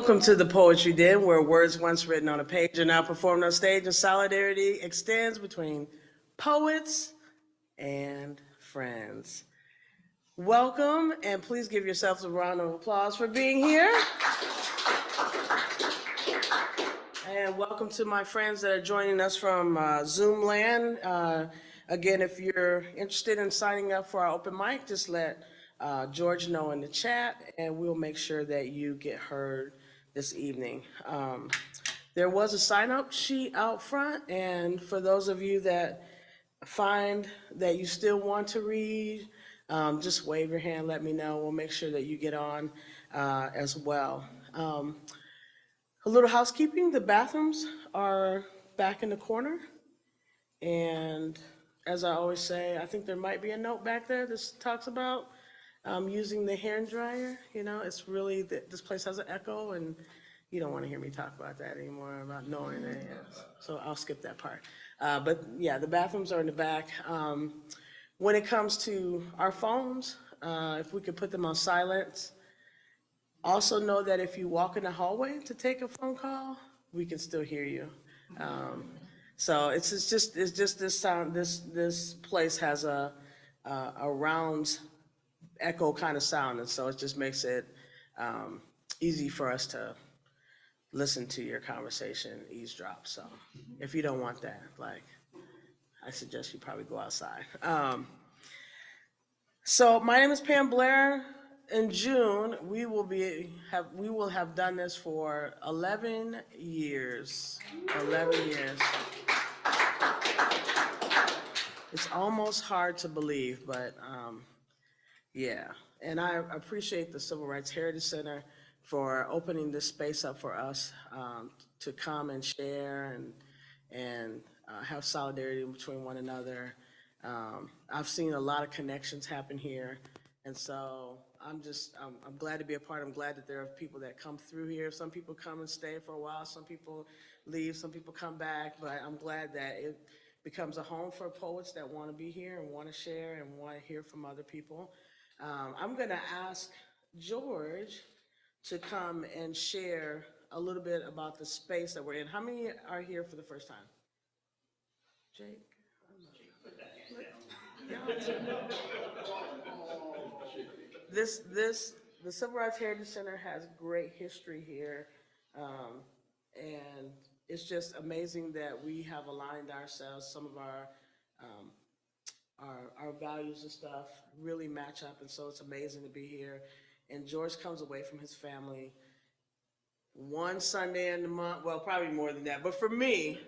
Welcome to the Poetry Den, where words once written on a page are now performed on stage, and solidarity extends between poets and friends. Welcome, and please give yourselves a round of applause for being here. And welcome to my friends that are joining us from uh, Zoom land. Uh, again, if you're interested in signing up for our open mic, just let uh, George know in the chat, and we'll make sure that you get heard this evening. Um, there was a sign-up sheet out front, and for those of you that find that you still want to read, um, just wave your hand, let me know. We'll make sure that you get on uh, as well. Um, a little housekeeping, the bathrooms are back in the corner. And as I always say, I think there might be a note back there that talks about um, using the hand dryer. You know, it's really, this place has an echo and you don't want to hear me talk about that anymore, about knowing that. Yes. So I'll skip that part. Uh, but yeah, the bathrooms are in the back. Um, when it comes to our phones, uh, if we could put them on silence, also know that if you walk in the hallway to take a phone call, we can still hear you. Um, so it's, it's just it's just this sound. This this place has a a, a round echo kind of sound, and so it just makes it um, easy for us to listen to your conversation eavesdrop. So if you don't want that, like I suggest you probably go outside. Um, so my name is Pam Blair in June, we will be, have, we will have done this for 11 years. 11 years. It's almost hard to believe, but um, yeah. And I appreciate the Civil Rights Heritage Center for opening this space up for us um, to come and share and, and uh, have solidarity between one another. Um, I've seen a lot of connections happen here. And so I'm just, I'm, I'm glad to be a part. I'm glad that there are people that come through here. Some people come and stay for a while. Some people leave. Some people come back. But I'm glad that it becomes a home for poets that want to be here and want to share and want to hear from other people. Um, I'm going to ask George to come and share a little bit about the space that we're in. How many are here for the first time? Jake? this, this, the Civil Rights Heritage Center has great history here. Um, and it's just amazing that we have aligned ourselves, some of our, um, our, our values and stuff really match up. And so it's amazing to be here. And George comes away from his family one Sunday in the month, well, probably more than that, but for me,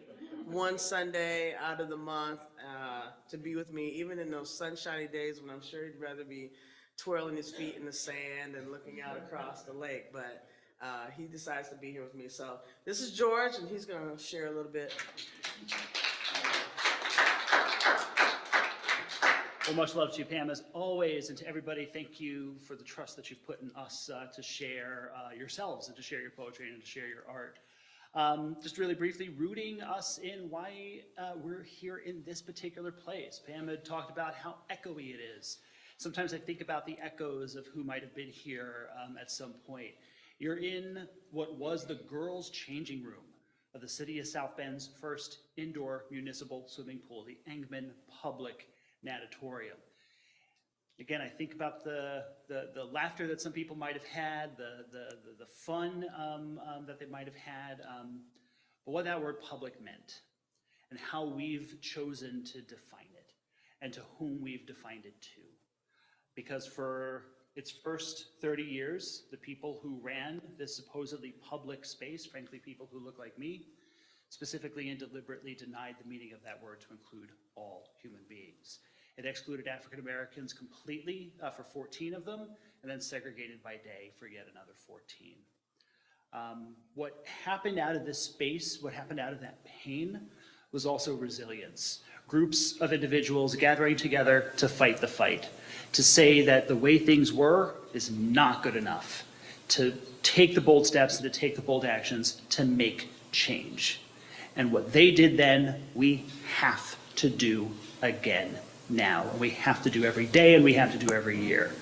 one Sunday out of the month uh, to be with me, even in those sunshiny days when I'm sure he'd rather be twirling his feet in the sand and looking out across the lake, but uh, he decides to be here with me. So this is George, and he's going to share a little bit. Well, much love to you, Pam, as always, and to everybody, thank you for the trust that you've put in us uh, to share uh, yourselves and to share your poetry and to share your art. Um, just really briefly, rooting us in why uh, we're here in this particular place. Pam had talked about how echoey it is. Sometimes I think about the echoes of who might have been here um, at some point. You're in what was the girls' changing room of the city of South Bend's first indoor municipal swimming pool, the Engman Public Natatorium. Again, I think about the, the, the, laughter that some people might have had, the, the, the, the fun um, um, that they might have had, um, but what that word public meant and how we've chosen to define it and to whom we've defined it to. Because for its first 30 years, the people who ran this supposedly public space, frankly, people who look like me, specifically and deliberately denied the meaning of that word to include all human beings. It excluded African Americans completely uh, for 14 of them, and then segregated by day for yet another 14. Um, what happened out of this space, what happened out of that pain, was also resilience. Groups of individuals gathering together to fight the fight, to say that the way things were is not good enough, to take the bold steps and to take the bold actions to make change. And what they did then, we have to do again now. We have to do every day and we have to do every year.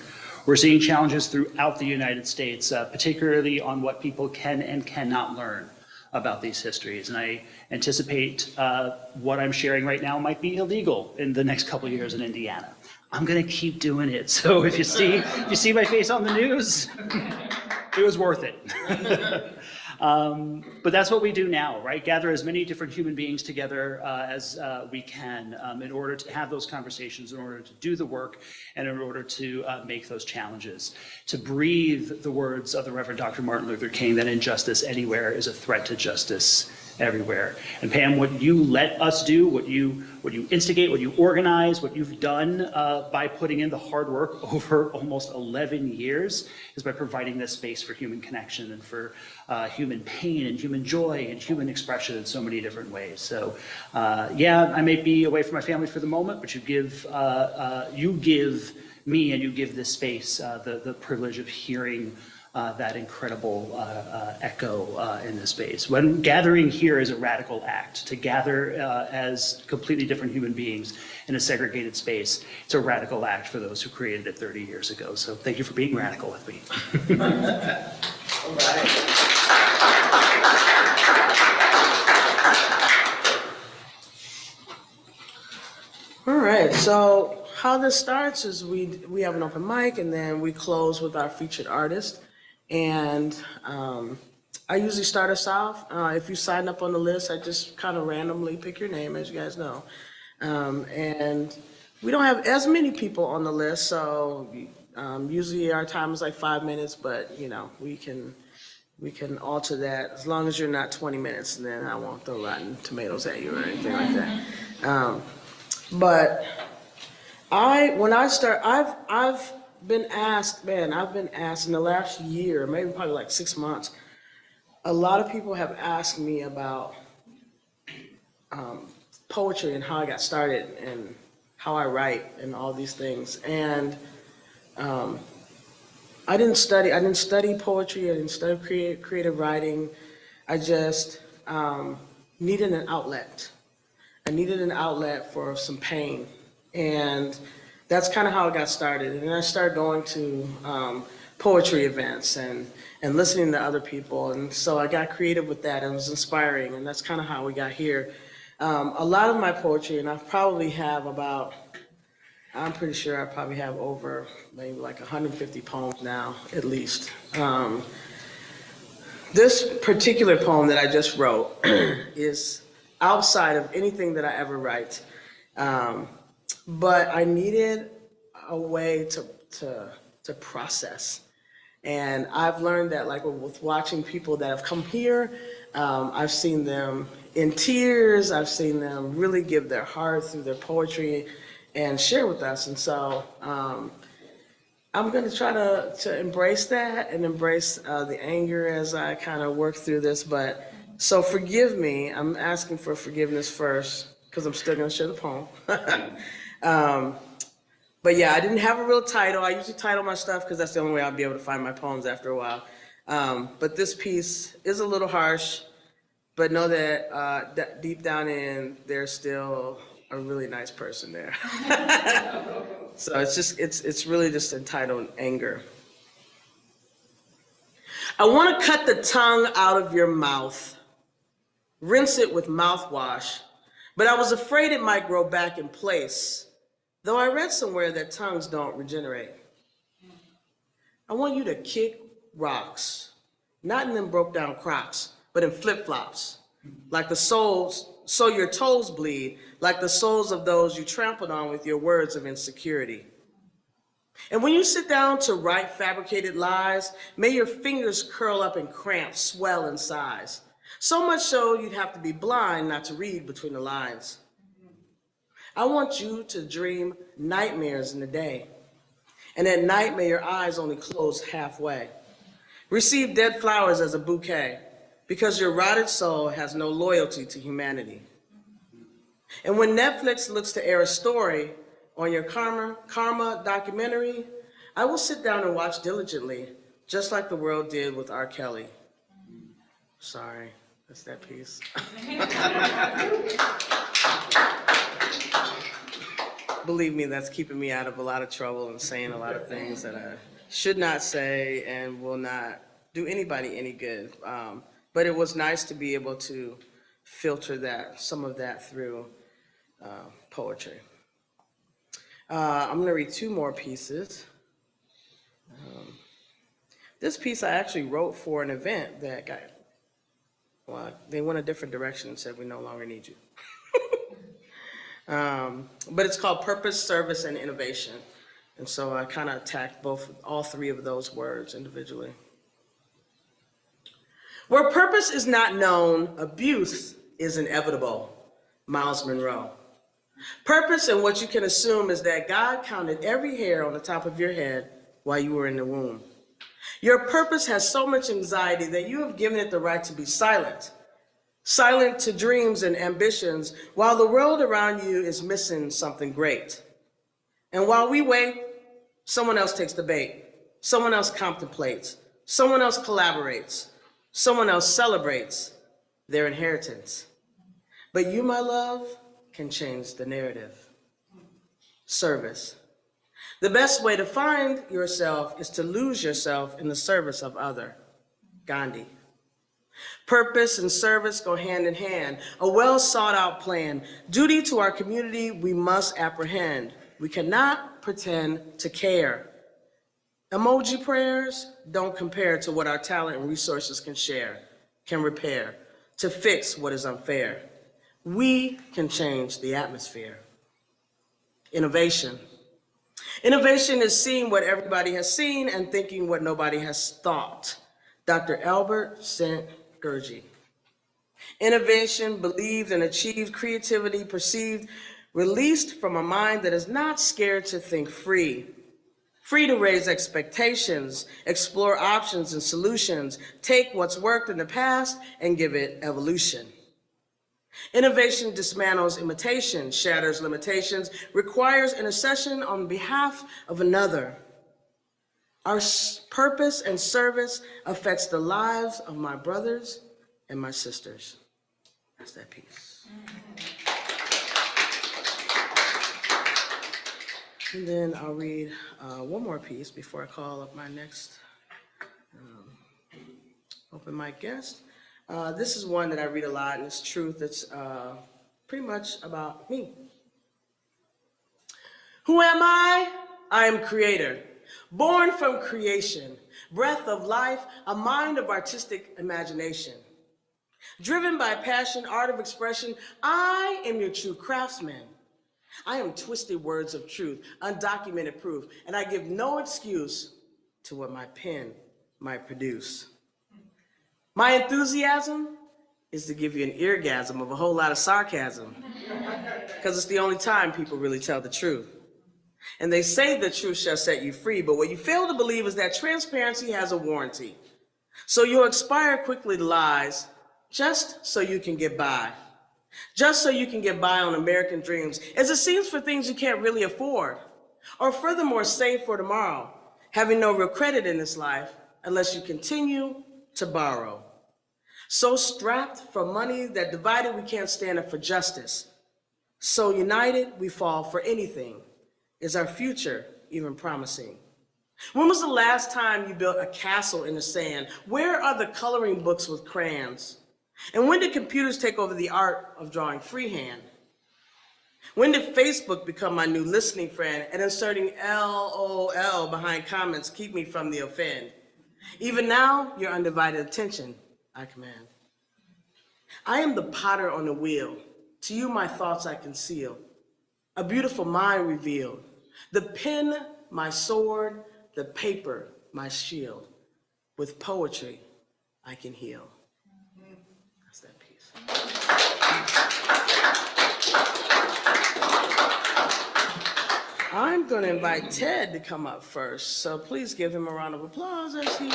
We're seeing challenges throughout the United States, uh, particularly on what people can and cannot learn about these histories. And I anticipate uh, what I'm sharing right now might be illegal in the next couple years in Indiana. I'm going to keep doing it. So if you see, if you see my face on the news, it was worth it. Um, but that's what we do now, right? Gather as many different human beings together uh, as uh, we can um, in order to have those conversations, in order to do the work, and in order to uh, make those challenges. To breathe the words of the Reverend Dr. Martin Luther King that injustice anywhere is a threat to justice everywhere. And Pam, what you let us do, what you, what you instigate, what you organize, what you've done uh, by putting in the hard work over almost 11 years is by providing this space for human connection and for uh, human pain and human joy and human expression in so many different ways. So uh, yeah, I may be away from my family for the moment, but you give, uh, uh, you give me and you give this space uh, the, the privilege of hearing uh, that incredible uh, uh, echo uh, in this space. When gathering here is a radical act, to gather uh, as completely different human beings in a segregated space, it's a radical act for those who created it 30 years ago. So thank you for being radical with me. All right, so how this starts is we, we have an open mic and then we close with our featured artist. And um, I usually start us off. Uh, if you sign up on the list, I just kind of randomly pick your name, as you guys know. Um, and we don't have as many people on the list, so um, usually our time is like five minutes, but you know, we can, we can alter that as long as you're not 20 minutes, and then I won't throw rotten tomatoes at you or anything like that. Um, but I, when I start, I've, I've been asked, man, I've been asked in the last year, maybe probably like six months, a lot of people have asked me about um, poetry and how I got started and how I write and all these things. And um, I didn't study, I didn't study poetry, I didn't study creative, creative writing. I just um, needed an outlet. I needed an outlet for some pain. And that's kind of how it got started. And then I started going to um, poetry events and, and listening to other people. And so I got creative with that and it was inspiring. And that's kind of how we got here. Um, a lot of my poetry, and I probably have about, I'm pretty sure I probably have over maybe like 150 poems now, at least. Um, this particular poem that I just wrote is outside of anything that I ever write. Um, but I needed a way to, to, to process. And I've learned that like with watching people that have come here, um, I've seen them in tears, I've seen them really give their heart through their poetry and share with us. And so um, I'm gonna try to, to embrace that and embrace uh, the anger as I kind of work through this. But so forgive me, I'm asking for forgiveness first because I'm still gonna share the poem. um, but yeah, I didn't have a real title. I usually title my stuff because that's the only way I'll be able to find my poems after a while. Um, but this piece is a little harsh, but know that, uh, that deep down in, there's still a really nice person there. so it's just, it's, it's really just entitled Anger. I want to cut the tongue out of your mouth, rinse it with mouthwash, but I was afraid it might grow back in place, though I read somewhere that tongues don't regenerate. I want you to kick rocks, not in them broke down crocs, but in flip-flops, like the soles, so your toes bleed, like the soles of those you trampled on with your words of insecurity. And when you sit down to write fabricated lies, may your fingers curl up and cramp, swell in size. So much so you'd have to be blind not to read between the lines. I want you to dream nightmares in the day. And at night, may your eyes only close halfway. Receive dead flowers as a bouquet because your rotted soul has no loyalty to humanity. And when Netflix looks to air a story on your karma, karma documentary, I will sit down and watch diligently, just like the world did with R. Kelly. Sorry, that's that piece. Believe me, that's keeping me out of a lot of trouble and saying a lot of things that I should not say and will not do anybody any good. Um, But it was nice to be able to filter that, some of that through uh, poetry. Uh, I'm going to read two more pieces. Um, This piece I actually wrote for an event that got, well, they went a different direction and said, we no longer need you. Um, But it's called Purpose, Service, and Innovation. And so I kind of attacked both, all three of those words individually. Where purpose is not known, abuse is inevitable. Myles Munroe. Purpose and what you can assume is that God counted every hair on the top of your head while you were in the womb. Your purpose has so much anxiety that you have given it the right to be silent. Silent to dreams and ambitions while the world around you is missing something great. And while we wait, someone else takes the bait. Someone else contemplates. Someone else collaborates. Someone else celebrates their inheritance. But you, my love, can change the narrative. Service. The best way to find yourself is to lose yourself in the service of other. Gandhi. Purpose and service go hand in hand, a well sought out plan. Duty to our community we must apprehend. We cannot pretend to care. Emoji prayers don't compare to what our talent and resources can share, can repair, to fix what is unfair. We can change the atmosphere. Innovation. Innovation is seeing what everybody has seen and thinking what nobody has thought. Dr. Albert St. Gurgi. Innovation, believed and achieved creativity, perceived, released from a mind that is not scared to think free. Free to raise expectations, explore options and solutions, take what's worked in the past and give it evolution. Innovation dismantles imitation, shatters limitations, requires intercession on behalf of another. Our purpose and service affects the lives of my brothers and my sisters. That's that piece. And then I'll read uh, one more piece before I call up my next um, open mic guest. Uh, This is one that I read a lot, and it's truth. It's uh, pretty much about me. Who am I? I am creator, born from creation, breath of life, a mind of artistic imagination. Driven by passion, art of expression, I am your true craftsman. I am twisted words of truth, undocumented proof, and I give no excuse to what my pen might produce. My enthusiasm is to give you an eargasm of a whole lot of sarcasm, because it's the only time people really tell the truth. And they say the truth shall set you free, but what you fail to believe is that transparency has a warranty. So you'll expire quickly to lies just so you can get by. Just so you can get by on American dreams, as it seems for things you can't really afford. Or furthermore, save for tomorrow, having no real credit in this life unless you continue to borrow. So strapped for money that divided we can't stand up for justice. So united we fall for anything. Is our future even promising? When was the last time you built a castle in the sand? Where are the coloring books with crayons? And when did computers take over the art of drawing freehand? When did Facebook become my new listening friend and inserting LOL behind comments keep me from the offend? Even now, your undivided attention I command. I am the potter on the wheel. To you, my thoughts I conceal. A beautiful mind revealed. The pen, my sword, the paper, my shield. With poetry, I can heal. That's that piece. I'm going to invite Ted to come up first, so please give him a round of applause as he.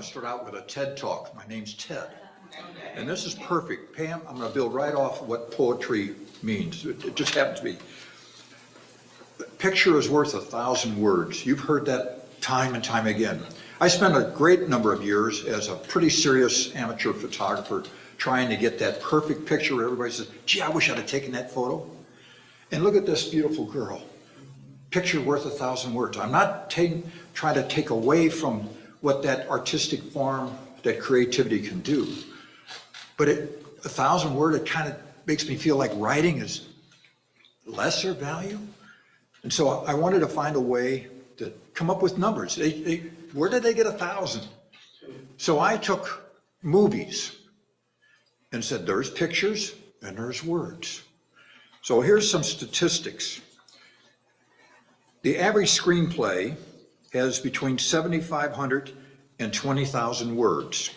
Want to start out with a TED Talk. My name's Ted. And this is perfect. Pam, I'm going to build right off what poetry means. It just happens to be. Picture is worth a thousand words. You've heard that time and time again. I spent a great number of years as a pretty serious amateur photographer trying to get that perfect picture where everybody says, gee, I wish I'd have taken that photo. And look at this beautiful girl. Picture worth a thousand words. I'm not trying to take away from what that artistic form, that creativity can do. But it, a thousand word, it kind of makes me feel like writing is lesser value. And so I wanted to find a way to come up with numbers. They, they, where did they get a thousand? So I took movies and said, there's pictures and there's words. So here's some statistics. The average screenplay has between 7,500 and 20,000 words.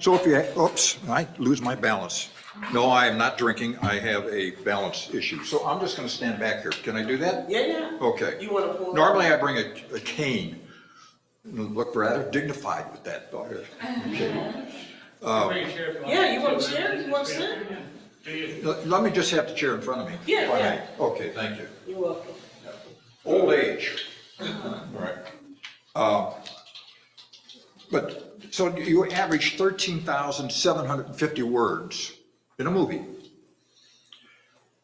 So if you, oops, I lose my balance. No, I am not drinking. I have a balance issue. So I'm just going to stand back here. Can I do that? Yeah, yeah. Okay. You want to pull? Normally I bring a, a cane. Look rather dignified with that. Okay. Uh, yeah, you want to share? You want to sit? Let let me just have the chair in front of me. Yeah, if I may. yeah. Okay, thank you. You're welcome. Old age. Uh-huh. All right. Uh, But, so you average 13,750 words in a movie.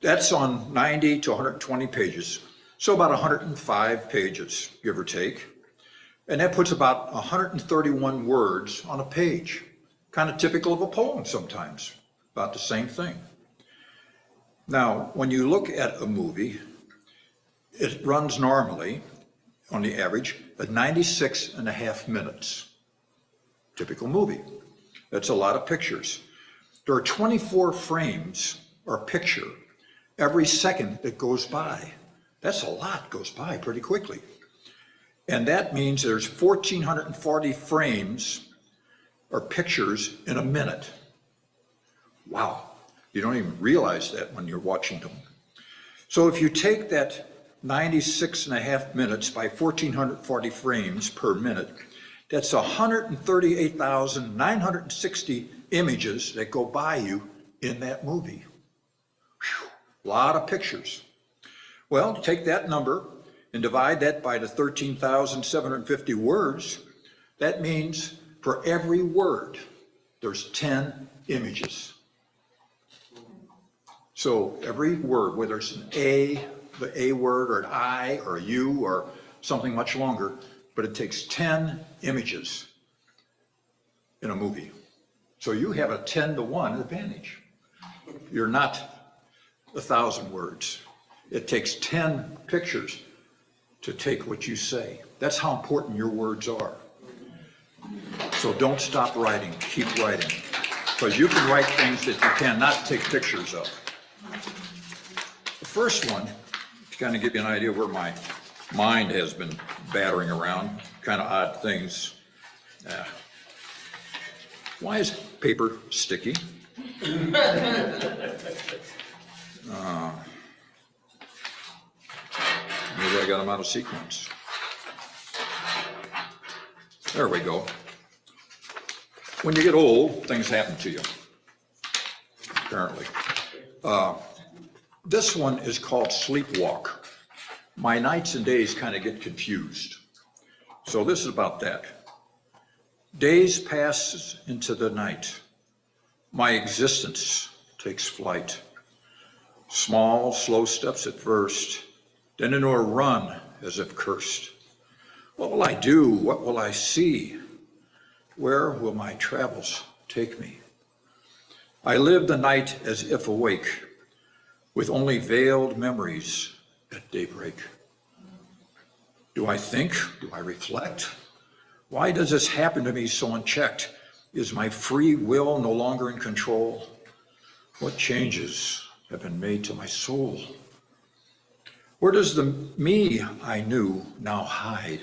That's on 90 to 120 pages, so about 105 pages, give or take. And that puts about 131 words on a page, kind of typical of a poem sometimes, about the same thing. Now, when you look at a movie, it runs normally, on the average, at 96 and a half minutes. Typical movie. That's a lot of pictures. There are 24 frames or picture every second that goes by. That's a lot, goes by pretty quickly. And that means there's 1,440 frames or pictures in a minute. Wow, you don't even realize that when you're watching them. So if you take that 96 and a half minutes by 1,440 frames per minute, that's 138,960 images that go by you in that movie. Whew, Lot of pictures. Well, take that number and divide that by the 13,750 words. That means for every word, there's 10 images. So every word, whether it's an A, the A word, or an I, or a U, or something much longer, but it takes 10 images in a movie. So you have a 10 to 1 advantage. You're not a thousand words. It takes 10 pictures to take what you say. That's how important your words are. So don't stop writing, keep writing. Because you can write things that you cannot take pictures of. The first one, kind of give you an idea where my mind has been battering around, kind of odd things. Uh, Why is paper sticky? Uh, Maybe I got them out of sequence. There we go. When you get old, things happen to you, apparently. Uh, This one is called Sleepwalk. My nights and days kind of get confused. So this is about that. Days pass into the night. My existence takes flight. Small, slow steps at first, then into a run as if cursed. What will I do? What will I see? Where will my travels take me? I live the night as if awake, with only veiled memories at daybreak. Do I think? Do I reflect? Why does this happen to me so unchecked? Is my free will no longer in control? What changes have been made to my soul? Where does the me I knew now hide?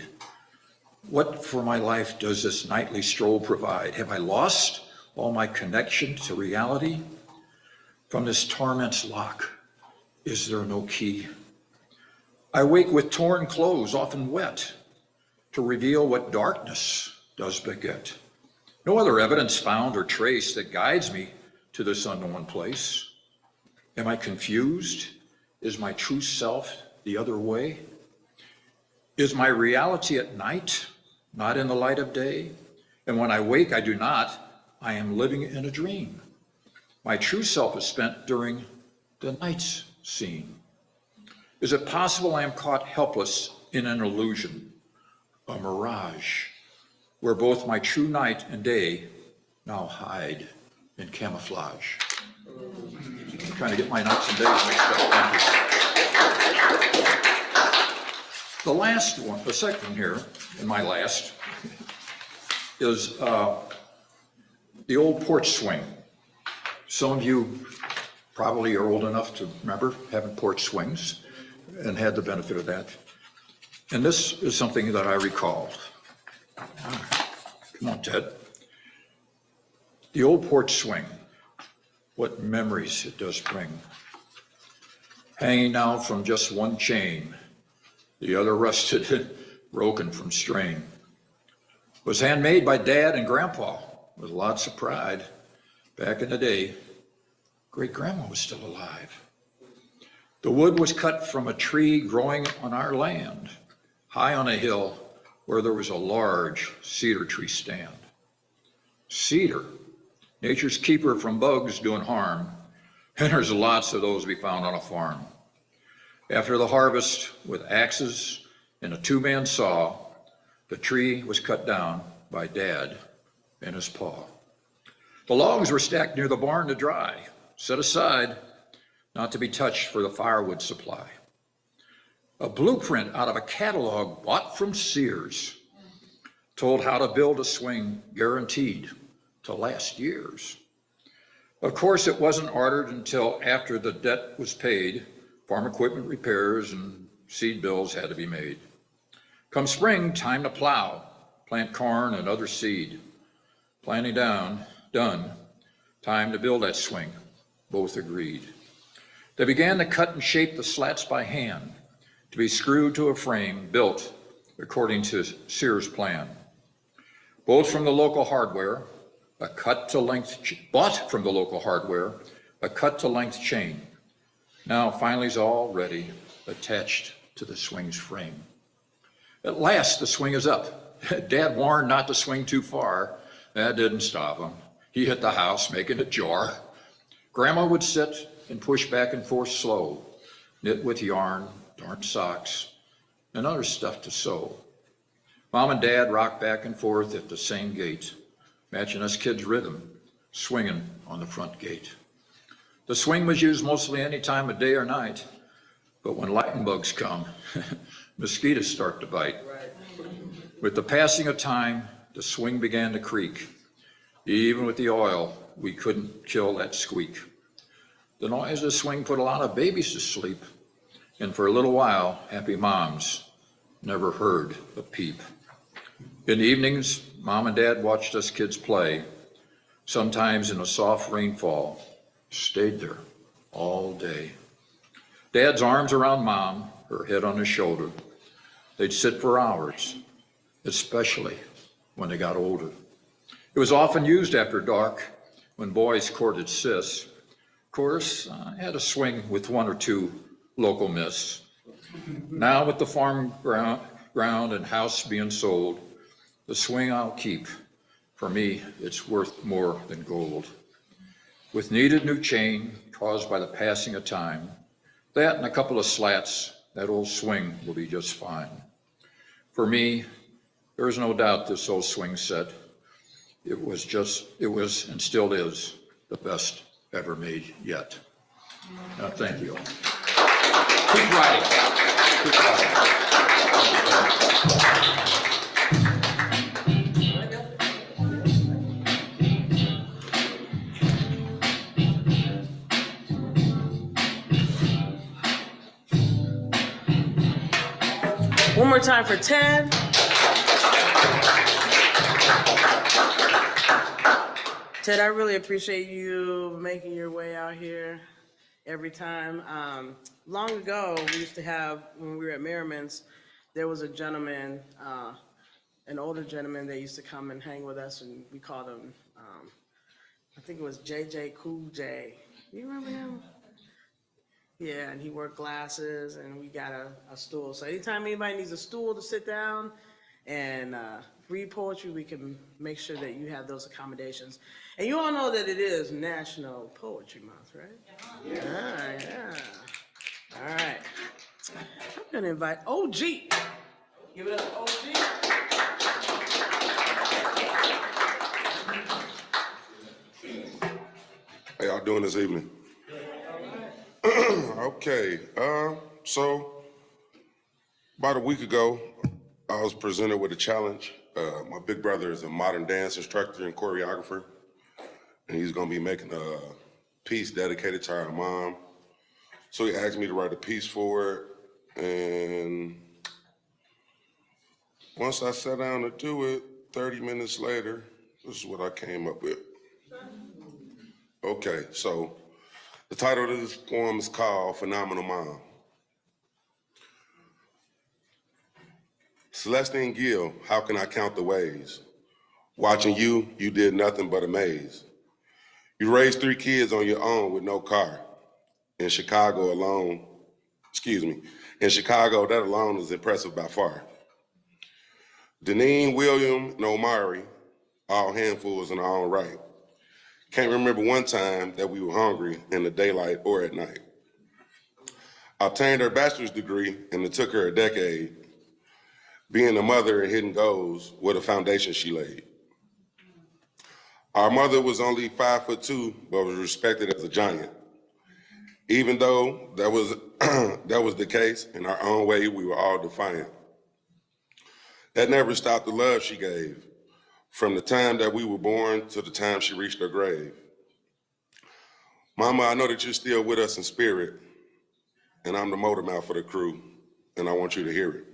What for my life does this nightly stroll provide? Have I lost all my connection to reality? From this torment's lock, is there no key? I wake with torn clothes, often wet, to reveal what darkness does beget. No other evidence found or traced that guides me to this unknown place. Am I confused? Is my true self the other way? Is my reality at night not in the light of day. And when I wake, I do not. I am living in a dream. My true self is spent during the night's scene. Is it possible I am caught helpless in an illusion, a mirage, where both my true night and day now hide in camouflage? I'm trying to get my nights and days mixed up. The last one, the second here, and my last, is uh, the old porch swing. Some of you probably are old enough to remember having porch swings and had the benefit of that. And this is something that I recall. Come on, Ted. The old porch swing, what memories it does bring. Hanging now from just one chain, the other rusted, broken from strain. Was handmade by Dad and Grandpa with lots of pride. Back in the day, great grandma was still alive. The wood was cut from a tree growing on our land, high on a hill where there was a large cedar tree stand. Cedar, nature's keeper from bugs doing harm, and there's lots of those to be found on a farm. After the harvest, with axes and a two-man saw, the tree was cut down by Dad and his paw. The logs were stacked near the barn to dry, set aside, not to be touched for the firewood supply. A blueprint out of a catalog bought from Sears told how to build a swing guaranteed to last years. Of course, it wasn't ordered until after the debt was paid, farm equipment repairs and seed bills had to be made. Come spring, time to plow, plant corn and other seed. Planting down, done, time to build that swing, both agreed. They began to cut and shape the slats by hand to be screwed to a frame built according to Sears' plan. Both from the local hardware, a cut to length, bought from the local hardware, a cut to length chain. Now finally is all ready, attached to the swing's frame. At last, the swing is up. Dad warned not to swing too far. That didn't stop him. He hit the house, making it jar. Grandma would sit and push back and forth slow, knit with yarn, darn socks, and other stuff to sew. Mom and Dad rocked back and forth at the same gait, matching us kids' rhythm, swinging on the front gate. The swing was used mostly any time of day or night, but when lightning bugs come, mosquitoes start to bite. With the passing of time, the swing began to creak. Even with the oil, we couldn't kill that squeak. The noise of the swing put a lot of babies to sleep, and for a little while, happy moms never heard a peep. In the evenings, mom and dad watched us kids play, sometimes in a soft rainfall, stayed there all day. Dad's arms around mom, her head on his shoulder. They'd sit for hours, especially when they got older. It was often used after dark when boys courted sis. Of course, I had a swing with one or two local miss. Now with the farm ground, ground and house being sold, the swing I'll keep. For me, it's worth more than gold. With needed new chain caused by the passing of time, that and a couple of slats, that old swing will be just fine. For me, there is no doubt this old swing set, it was just, it was and still is the best ever made yet. Uh, thank you. Keep riding. Keep riding. One more time for Ted. Ted, I really appreciate you making your way out here every time. Um, long ago, we used to have, when we were at Merriman's, there was a gentleman, uh, an older gentleman that used to come and hang with us, and we called him, um, I think it was JJ Cool J. You remember him? Yeah, and he wore glasses, and we got a, a stool. So anytime anybody needs a stool to sit down, and uh, read poetry, we can make sure that you have those accommodations. And you all know that it is National Poetry Month, right? Yeah. Yeah, All right. I'm gonna invite OG. Give it up, OG. How y'all doing this evening? Okay, uh, so about a week ago, I was presented with a challenge. Uh, my big brother is a modern dance instructor and choreographer, and he's gonna be making a piece dedicated to our mom. So he asked me to write a piece for it, and once I sat down to do it, 30 minutes later, this is what I came up with. Okay, so the title of this poem is called Phenomenal Mom. Celestine Gill, how can I count the ways? Watching you, you did nothing but amaze. You raised three kids on your own with no car. In Chicago alone, excuse me, in Chicago, that alone is impressive by far. Deneen, William, and Omari, all handfuls in our own right. Can't remember one time that we were hungry in the daylight or at night. Obtained her bachelor's degree and it took her a decade. Being a mother and hitting goals, what a foundation she laid. Our mother was only five foot two, but was respected as a giant. Even though that was, that was the case, in our own way, we were all defiant. That never stopped the love she gave from the time that we were born to the time she reached her grave. Mama, I know that you're still with us in spirit, and I'm the motor mouth for the crew, and I want you to hear it.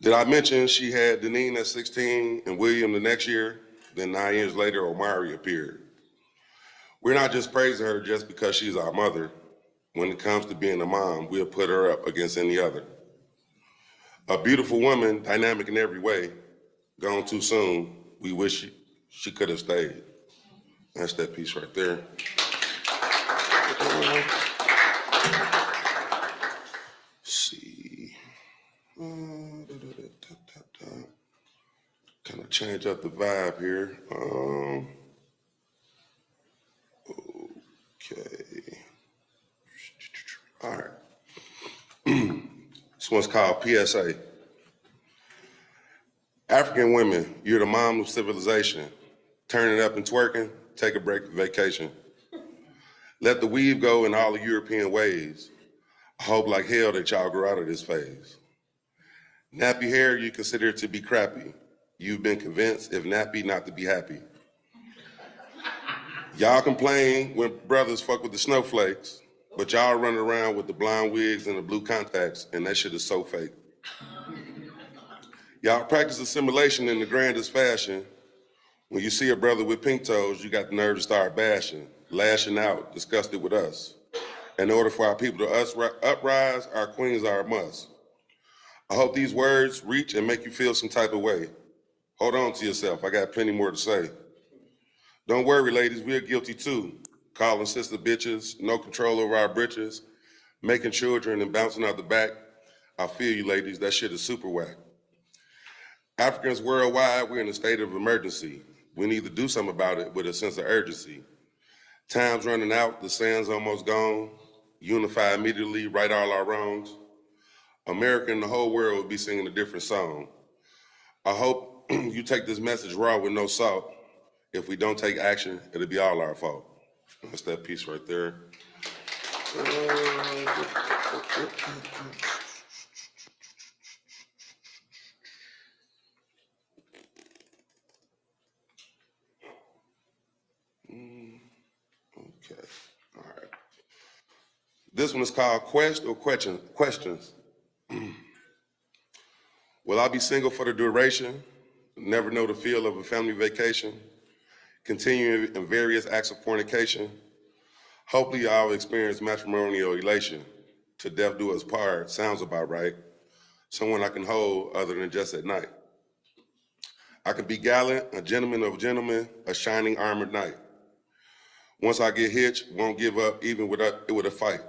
Did I mention she had Deneen at 16 and William the next year? Then nine years later, Omari appeared. We're not just praising her just because she's our mother. When it comes to being a mom, we'll put her up against any other. A beautiful woman, dynamic in every way, gone too soon. We wish she, she could have stayed. That's that piece right there. See. Kind of change up the vibe here. Um, okay. All right. this one's called PSA. African women, you're the mom of civilization. Turn it up and twerking, take a break vacation. Let the weave go in all the European ways. I hope like hell that y'all grow out of this phase. Nappy hair, you consider to be crappy. You've been convinced, if nappy, not to be happy. Y'all complain when brothers fuck with the snowflakes, but y'all run around with the blonde wigs and the blue contacts, and that shit is so fake. Y'all practice assimilation in the grandest fashion. When you see a brother with pink toes, you got the nerve to start bashing, lashing out, disgusted with us. In order for our people to us uprise, our queens are a must. I hope these words reach and make you feel some type of way. Hold on to yourself, I got plenty more to say. Don't worry, ladies, we're guilty too. Calling sister bitches, no control over our britches, making children and bouncing out the back. I feel you, ladies, that shit is super whack. Africans worldwide, we're in a state of emergency. We need to do something about it with a sense of urgency. Time's running out, the sand's almost gone. Unify immediately, right all our wrongs. America and the whole world will be singing a different song. I hope you take this message raw with no salt. If we don't take action, it'll be all our fault. That's that piece right there. Mm, okay, all right. This one is called Quest or Question, Questions. Will I be single for the duration? Never know the feel of a family vacation? Continuing in various acts of fornication? Hopefully I'll experience matrimonial elation. To death do us part, sounds about right. Someone I can hold other than just at night. I can be gallant, a gentleman of gentlemen, a shining armored knight. Once I get hitched, won't give up even with a, with a fight.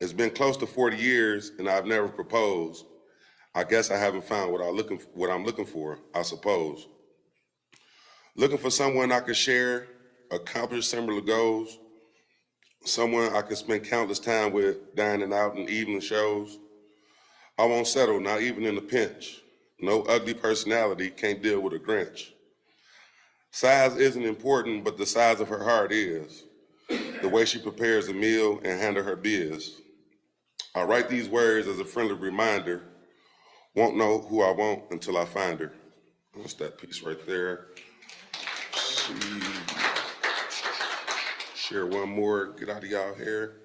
It's been close to 40 years and I've never proposed. I guess I haven't found what I looking, what I'm looking for, I suppose. Looking for someone I could share, accomplish similar goals, someone I could spend countless time with, dining out and evening shows. I won't settle, not even in a pinch. No ugly personality can't deal with a Grinch. Size isn't important, but the size of her heart is. The way she prepares a meal and handle her biz. I write these words as a friendly reminder. Won't know who I want until I find her. What's that piece right there? See. Share one more, get out of y'all hair.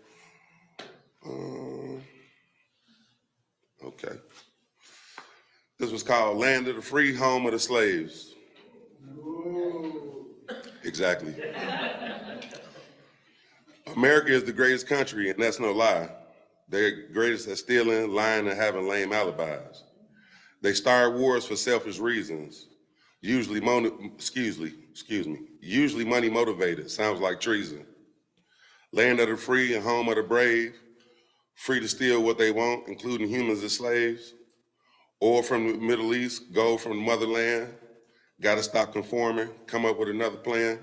Um, okay. This was called Land of the Free, Home of the Slaves. Exactly. America is the greatest country, and that's no lie. They're greatest at stealing, lying, and having lame alibis. They start wars for selfish reasons, usually, mon- excuse me, excuse me, usually money motivated. Sounds like treason. Land of the free and home of the brave, free to steal what they want, including humans as slaves. Oil from the Middle East, gold from the motherland. Got to stop conforming, come up with another plan.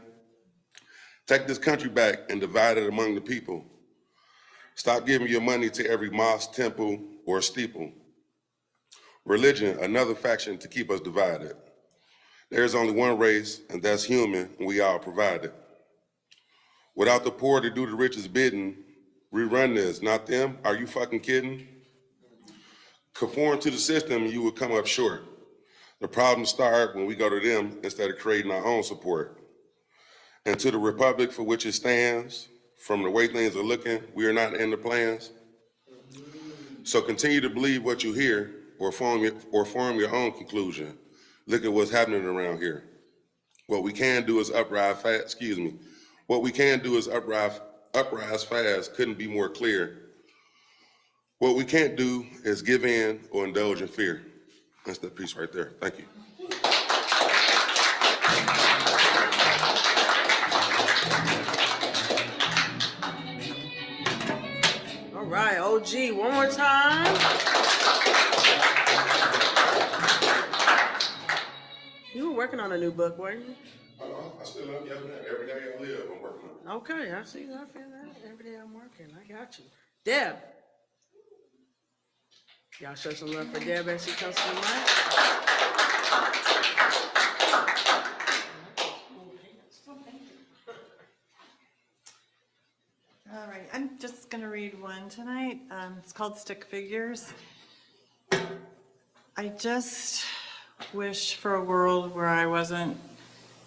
Take this country back and divide it among the people. Stop giving your money to every mosque, temple, or steeple. Religion, another faction to keep us divided. There's only one race, and that's human, and we all provide it. Without the poor to do the rich's bidding, rerun this, not them. Are you fucking kidding? Conform to the system, you will come up short. The problems start when we go to them instead of creating our own support. And to the republic for which it stands, from the way things are looking, we are not in the plans. So continue to believe what you hear or form your, or form your own conclusion. Look at what's happening around here. What we can do is uprise fast, excuse me. What we can do is uprise, uprise fast, couldn't be more clear. What we can't do is give in or indulge in fear. That's that piece right there. Thank you. All right, OG, one more time. You were working on a new book, weren't you? I still love you every day I live, I'm working on it. Okay, I see, I feel that. Every day I'm working, I got you. Deb. Y'all show some love for Deb as she comes to the mic. All right, I'm just going to read one tonight. Um, It's called Stick Figures. I just wish for a world where I wasn't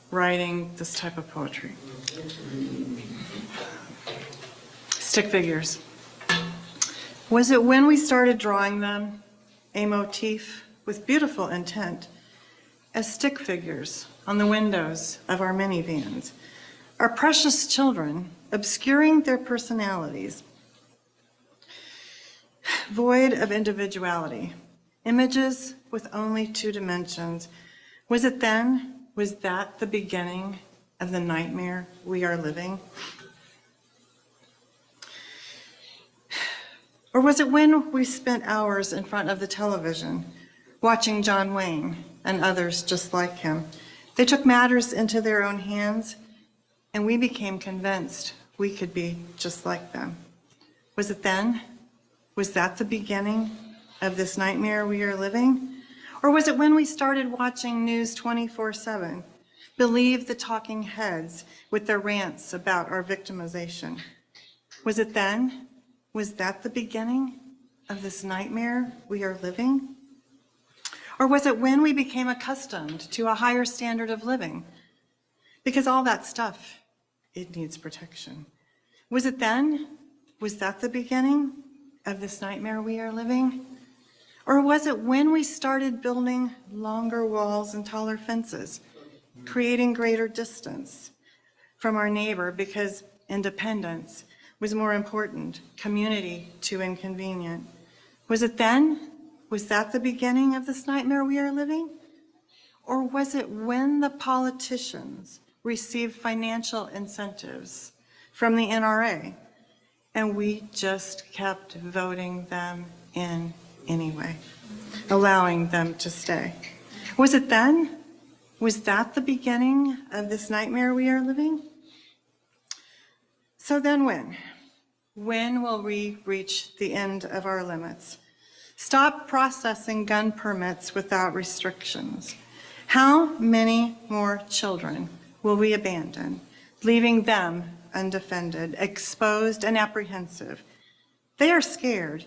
writing this type of poetry. Stick figures. Was it when we started drawing them, a motif with beautiful intent, as stick figures on the windows of our minivans, our precious children obscuring their personalities, void of individuality, images with only two dimensions. Was it then, was that the beginning of the nightmare we are living? Or was it when we spent hours in front of the television watching John Wayne and others just like him? They took matters into their own hands and we became convinced we could be just like them. Was it then? Was that the beginning of this nightmare we are living? Or was it when we started watching News 24-7, Believe the talking heads with their rants about our victimization? Was it then? Was that the beginning of this nightmare we are living? Or was it when we became accustomed to a higher standard of living? Because all that stuff, it needs protection. Was it then? Was that the beginning of this nightmare we are living? Or was it when we started building longer walls and taller fences, creating greater distance from our neighbor because independence was more important, community too inconvenient? Was it then? Was that the beginning of this nightmare we are living? Or was it when the politicians received financial incentives from the NRA and we just kept voting them in anyway, allowing them to stay. Was it then? Was that the beginning of this nightmare we are living? So then when? When will we reach the end of our limits? Stop processing gun permits without restrictions. How many more children will we abandon, leaving them undefended, exposed, and apprehensive? They are scared.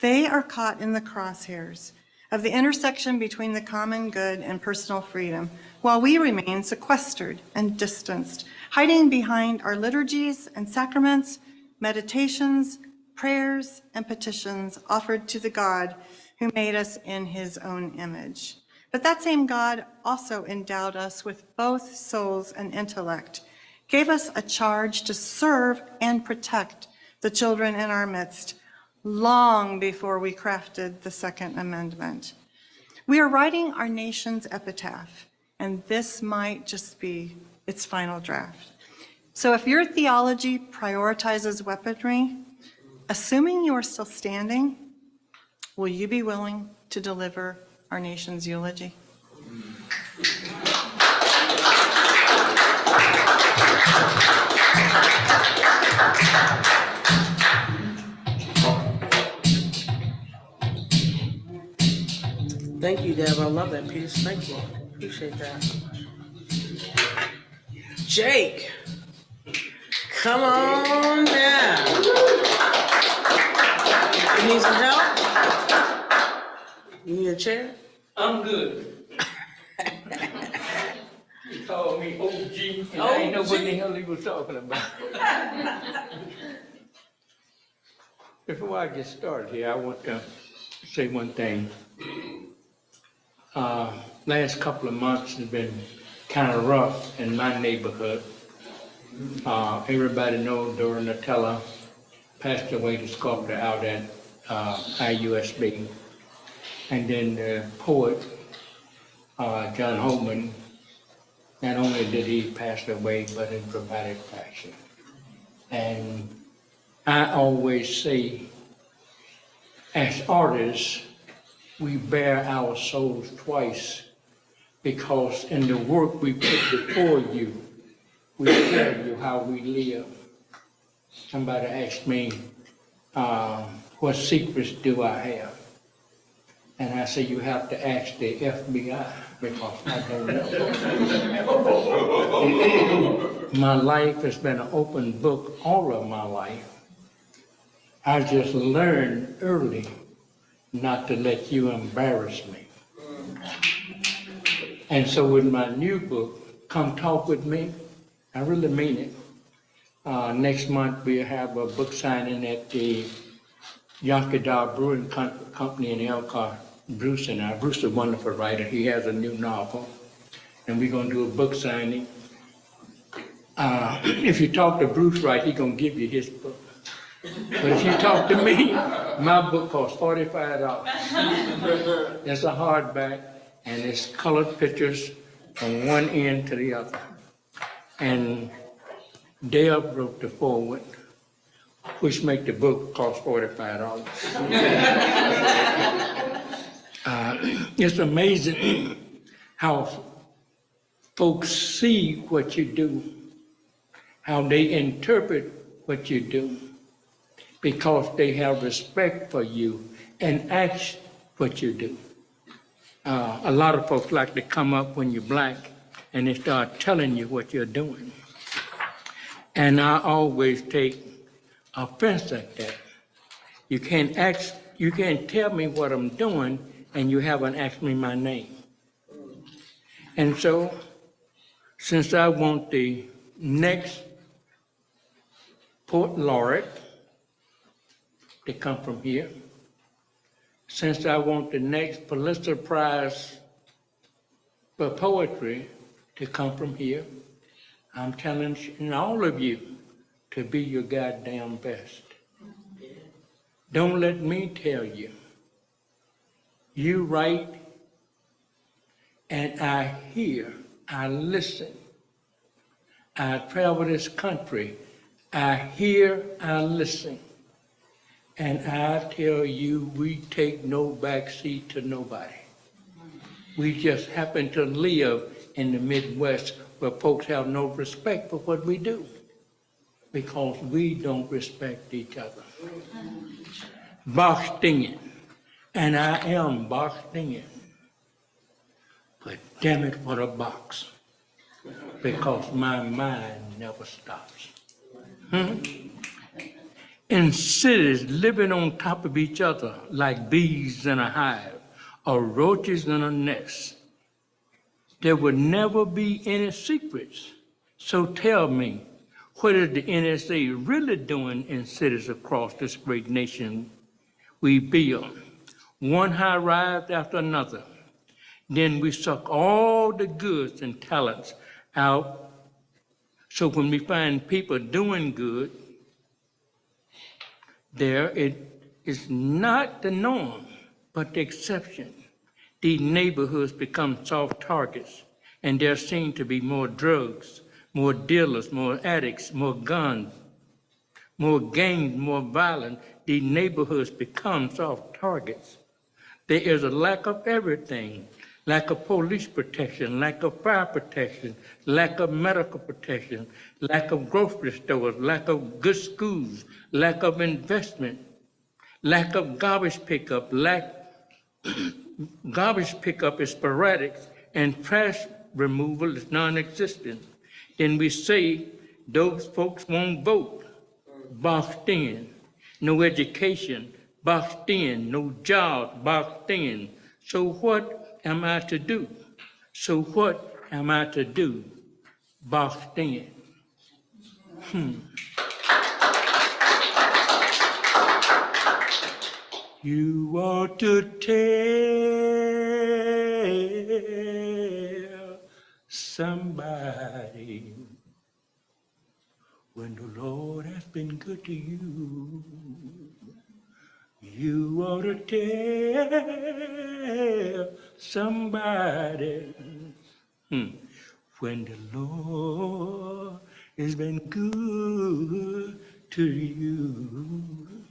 They are caught in the crosshairs of the intersection between the common good and personal freedom, while we remain sequestered and distanced, hiding behind our liturgies and sacraments, meditations, prayers, and petitions offered to the God who made us in his own image. But that same God also endowed us with both souls and intellect, gave us a charge to serve and protect the children in our midst long before we crafted the Second Amendment. We are writing our nation's epitaph, and this might just be its final draft. So if your theology prioritizes weaponry, assuming you are still standing, will you be willing to deliver our nation's eulogy? Thank you, Deb. I love that piece. Thank you. Appreciate that. Jake, come on down. You need some help? You need a chair? I'm good. He called me OG, and I ain't know what the hell he was talking about. Before I get started here, I want to say one thing. Uh, last couple of months has been kind of rough in my neighborhood. Uh, everybody knows Dora Natella passed away to sculptor out at, uh, IUSB. And then the poet, uh, John Holman, not only did he pass away, but in dramatic fashion. And I always say, as artists, we bear our souls twice because in the work we put before you, we tell you how we live. Somebody asked me, uh, what secrets do I have? And I said, you have to ask the FBI because I don't know. My life has been an open book all of my life. I just learned early not to let you embarrass me. And so with my new book, Come Talk With Me, I really mean it. Uh, next month, we'll have a book signing at the Iechyd Da Brewing Com- Company in Elkhart. Bruce and I, Bruce is a wonderful writer, he has a new novel, and we're gonna do a book signing. Uh, if you talk to Bruce right, he's gonna give you his book. But if you talk to me, my book costs forty-five dollars. It's a hardback, and it's colored pictures from one end to the other. And Dale wrote the foreword, which make the book cost forty-five dollars. Uh, It's amazing how folks see what you do, how they interpret what you do, because they have respect for you and ask what you do. Uh, a lot of folks like to come up when you're black and they start telling you what you're doing. And I always take offense at that. You can't ask, you can't tell me what I'm doing and you haven't asked me my name. And so, since I want the next Poet Laureate to come from here, since I want the next Pulitzer Prize for poetry to come from here, I'm challenging all of you to be your goddamn best. Don't let me tell you. You write, and I hear, I listen. I travel this country. I hear, I listen. And I tell you, we take no backseat to nobody. We just happen to live in the Midwest where folks have no respect for what we do because we don't respect each other. Boxed in, and I am boxed in. But damn it, what a box. Because my mind never stops. Hmm? In cities living on top of each other like bees in a hive or roaches in a nest, there would never be any secrets. So tell me, what is the NSA really doing in cities across this great nation we build? One high rise after another. Then we suck all the goods and talents out. So when we find people doing good, there it is not the norm, but the exception. These neighborhoods become soft targets, and there seem to be more drugs, more dealers, more addicts, more guns, more gangs, more violence. These neighborhoods become soft targets. There is a lack of everything lack of police protection, lack of fire protection, lack of medical protection, lack of grocery stores, lack of good schools, lack of investment, lack of garbage pickup, lack garbage pickup is sporadic and trash removal is non-existent. Then we say those folks won't vote, boxed in, no education, boxed in, no jobs, boxed in. So what am I to do? So what am I to do? Boxed in. Hmm. You ought to tell somebody when the Lord has been good to you. You ought to tell somebody hmm, when the Lord has been good to you.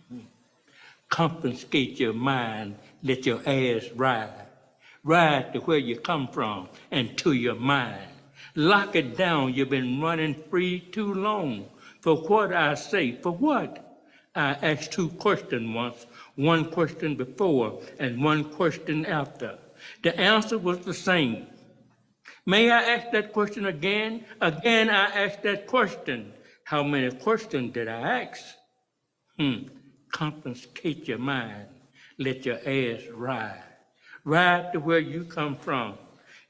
Confiscate your mind, let your ass ride. Ride to where you come from and to your mind. Lock it down, you've been running free too long. For what I say, for what? I asked two questions once one question before and one question after. The answer was the same. May I ask that question again? Again, I asked that question. How many questions did I ask? Hmm. Confiscate your mind. Let your ass ride. Ride to where you come from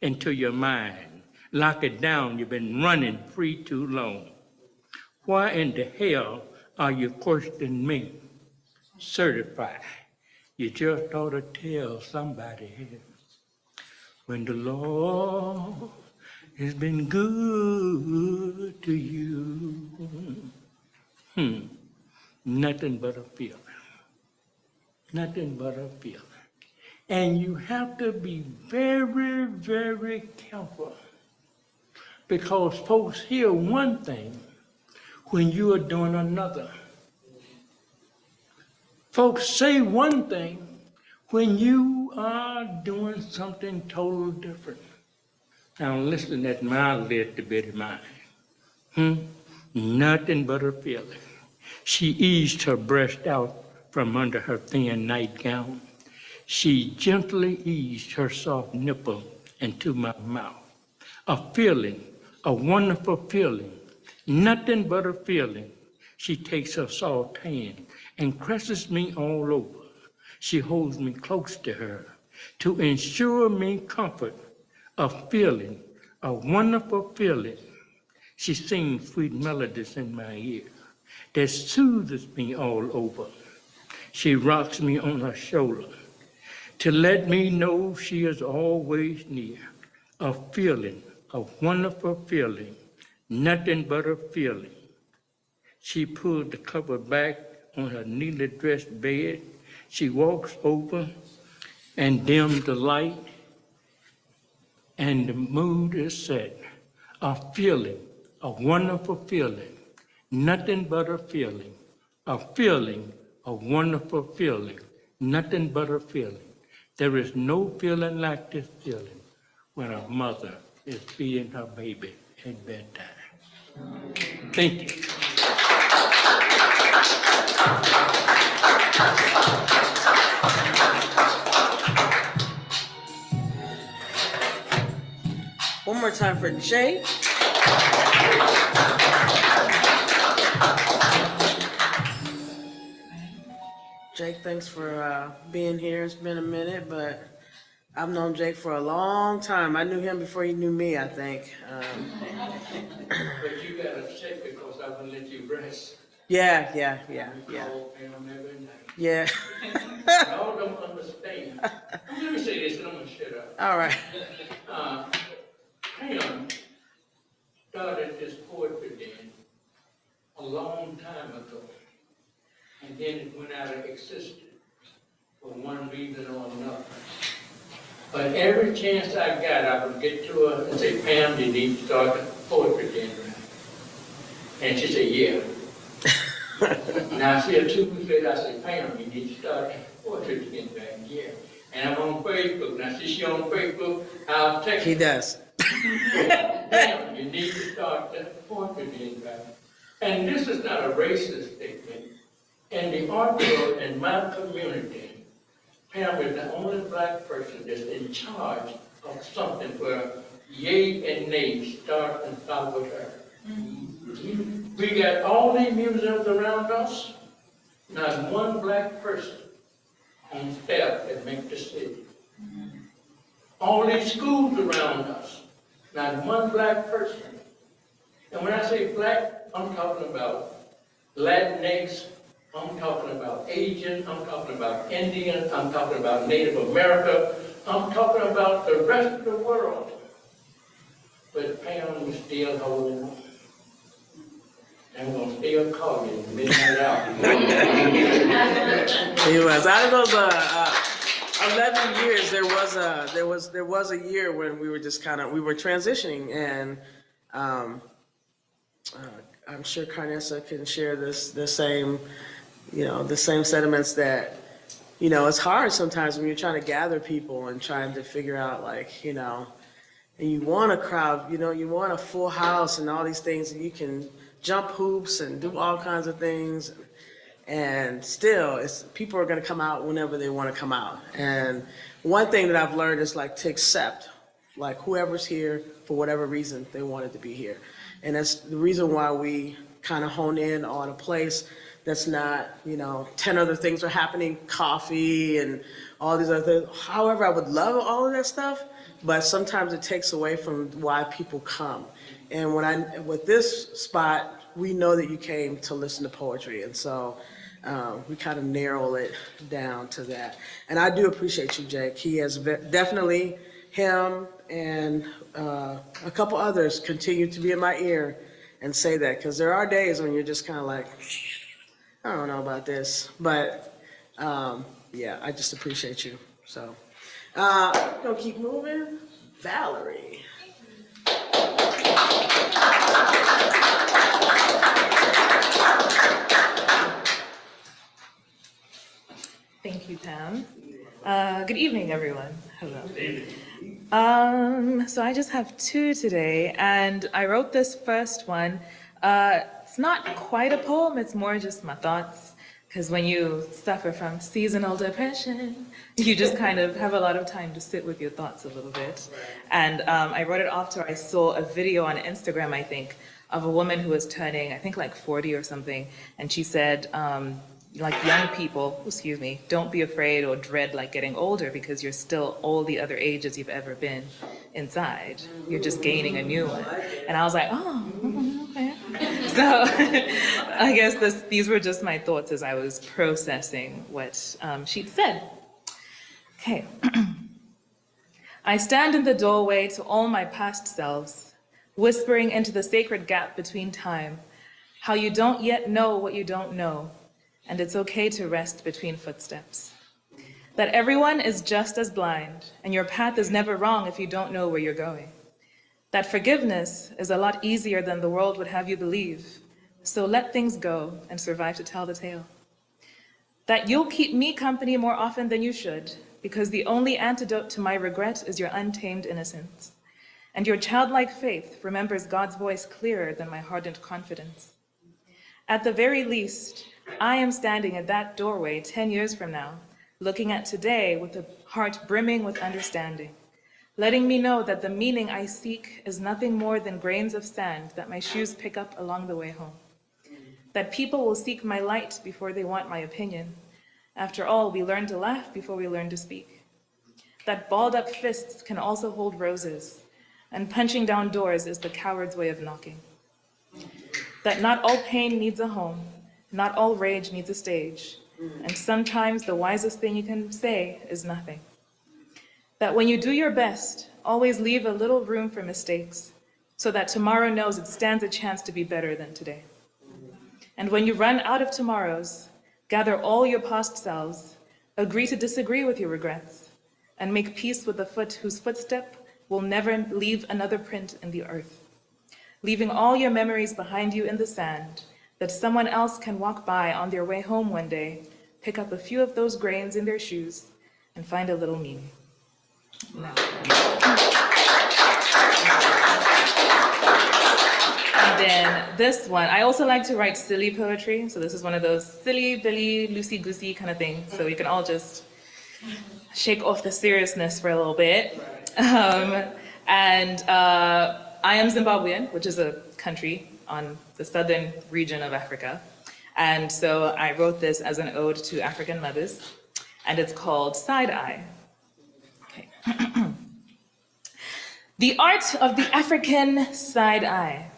into your mind. Lock it down. You've been running free too long. Why in the hell are you questioning me? certified. You just ought to tell somebody when the Lord has been good to you. Hmm. Nothing but a feeling. Nothing but a feeling. And you have to be very, very careful because folks hear one thing when you are doing another. Folks say one thing when you are doing something totally different. Now listen at my little bitty mind. Hmm? Nothing but a feeling. She eased her breast out from under her thin nightgown. She gently eased her soft nipple into my mouth. A feeling, a wonderful feeling, nothing but a feeling. She takes her soft hand and caresses me all over. She holds me close to her to ensure me comfort, a feeling, a wonderful feeling. She sings sweet melodies in my ear that soothes me all over. She rocks me on her shoulder to let me know she is always near. A feeling, a wonderful feeling, nothing but a feeling. She pulled the cover back on her neatly dressed bed. She walks over and dims the light, and the mood is set. A feeling, a wonderful feeling, nothing but a feeling, a feeling, a wonderful feeling, nothing but a feeling. There is no feeling like this feeling when a mother is feeding her baby at bedtime. Thank you. One more time for Jake. Jake, thanks for uh, being here. It's been a minute, but I've known Jake for a long time. I knew him before he knew me, I think. Um, But you gotta check because I wouldn't let you rest. yeah, yeah, yeah, yeah, Call Pam every yeah. Y'all don't understand. Let me say this and I'm gonna shut up. All right. Uh, Pam started this poetry den a long time ago. And then it went out of existence for one reason or another. But every chance I got, I would get to her and say, Pam, you need to start a poetry den. And she said, yeah. Now, I see, two weeks later, I said, Pam, you need to start a poetry back, yeah. And I'm on Facebook, now, see, she on Facebook, I'll text He does. Pam, you need to start that poetry back. And this is not a racist statement. In the art world, in my community, Pam is the only black person that's in charge of something where yay and nay start and stop with her. Mm. We got all these museums around us, not one black person on staff that make the city. Mm. All these schools around us, not one black person. And when I say black, I'm talking about Latinx, I'm talking about Asian, I'm talking about Indian, I'm talking about Native America, I'm talking about the rest of the world. But Pam was still holding on. I'm gonna still call you midnight hour. He was. Out of those uh, uh, eleven years, there was a there was there was a year when we were just kind of we were transitioning, and um, uh, I'm sure Carnessa can share this the same, you know, the same sentiments that you know it's hard sometimes when you're trying to gather people and trying to figure out like you know, and you want a crowd, you know, you want a full house and all these things, and you can jump hoops and do all kinds of things. And still, it's, people are going to come out whenever they want to come out. And one thing that I've learned is like to accept, like whoever's here for whatever reason they wanted to be here. And that's the reason why we kind of hone in on a place that's not, you know, 10 other things are happening, coffee and all these other things. However, I would love all of that stuff, but sometimes it takes away from why people come. And when I, with this spot, we know that you came to listen to poetry. And so um, we kind of narrow it down to that. And I do appreciate you, Jake. He has definitely, him and uh, a couple others continue to be in my ear and say that. Because there are days when you're just kind of like, I don't know about this. But um, yeah, I just appreciate you. So, uh, gonna keep moving. Valerie. Thank you, Pam. Uh, good evening, everyone. Hello. Um, so I just have two today, and I wrote this first one. Uh, it's not quite a poem, it's more just my thoughts. Because when you suffer from seasonal depression, you just kind of have a lot of time to sit with your thoughts a little bit. And um, I wrote it after I saw a video on Instagram, I think, of a woman who was turning, I think like 40 or something, and she said, um, like young people, excuse me, don't be afraid or dread like getting older because you're still all the other ages you've ever been inside. You're just gaining a new one. And I was like, oh. So I guess this, these were just my thoughts as I was processing what um, she'd said. Okay. I stand in the doorway to all my past selves, whispering into the sacred gap between time, how you don't yet know what you don't know, and it's okay to rest between footsteps. That everyone is just as blind, and your path is never wrong if you don't know where you're going. That forgiveness is a lot easier than the world would have you believe, so let things go and survive to tell the tale. That you'll keep me company more often than you should, because the only antidote to my regret is your untamed innocence. And your childlike faith remembers God's voice clearer than my hardened confidence. At the very least, I am standing at that doorway 10 years from now, looking at today with a heart brimming with understanding, letting me know that the meaning I seek is nothing more than grains of sand that my shoes pick up along the way home. That people will seek my light before they want my opinion. After all, we learn to laugh before we learn to speak. That balled up fists can also hold roses, and punching down doors is the coward's way of knocking. That not all pain needs a home, not all rage needs a stage, and sometimes the wisest thing you can say is nothing. That when you do your best, always leave a little room for mistakes, so that tomorrow knows it stands a chance to be better than today. And when you run out of tomorrows, gather all your past selves, agree to disagree with your regrets, and make peace with the foot whose footstep will never leave another print in the earth. Leaving all your memories behind you in the sand, that someone else can walk by on their way home one day, pick up a few of those grains in their shoes, and find a little meaning. Now. And then this one, I also like to write silly poetry. So this is one of those silly, billy, loosey-goosey kind of things. So we can all just shake off the seriousness for a little bit. Um, and uh, I am Zimbabwean, which is a country on the southern region of Africa. And so I wrote this as an ode to African mothers, and it's called Side Eye. Okay. The art of the African side eye.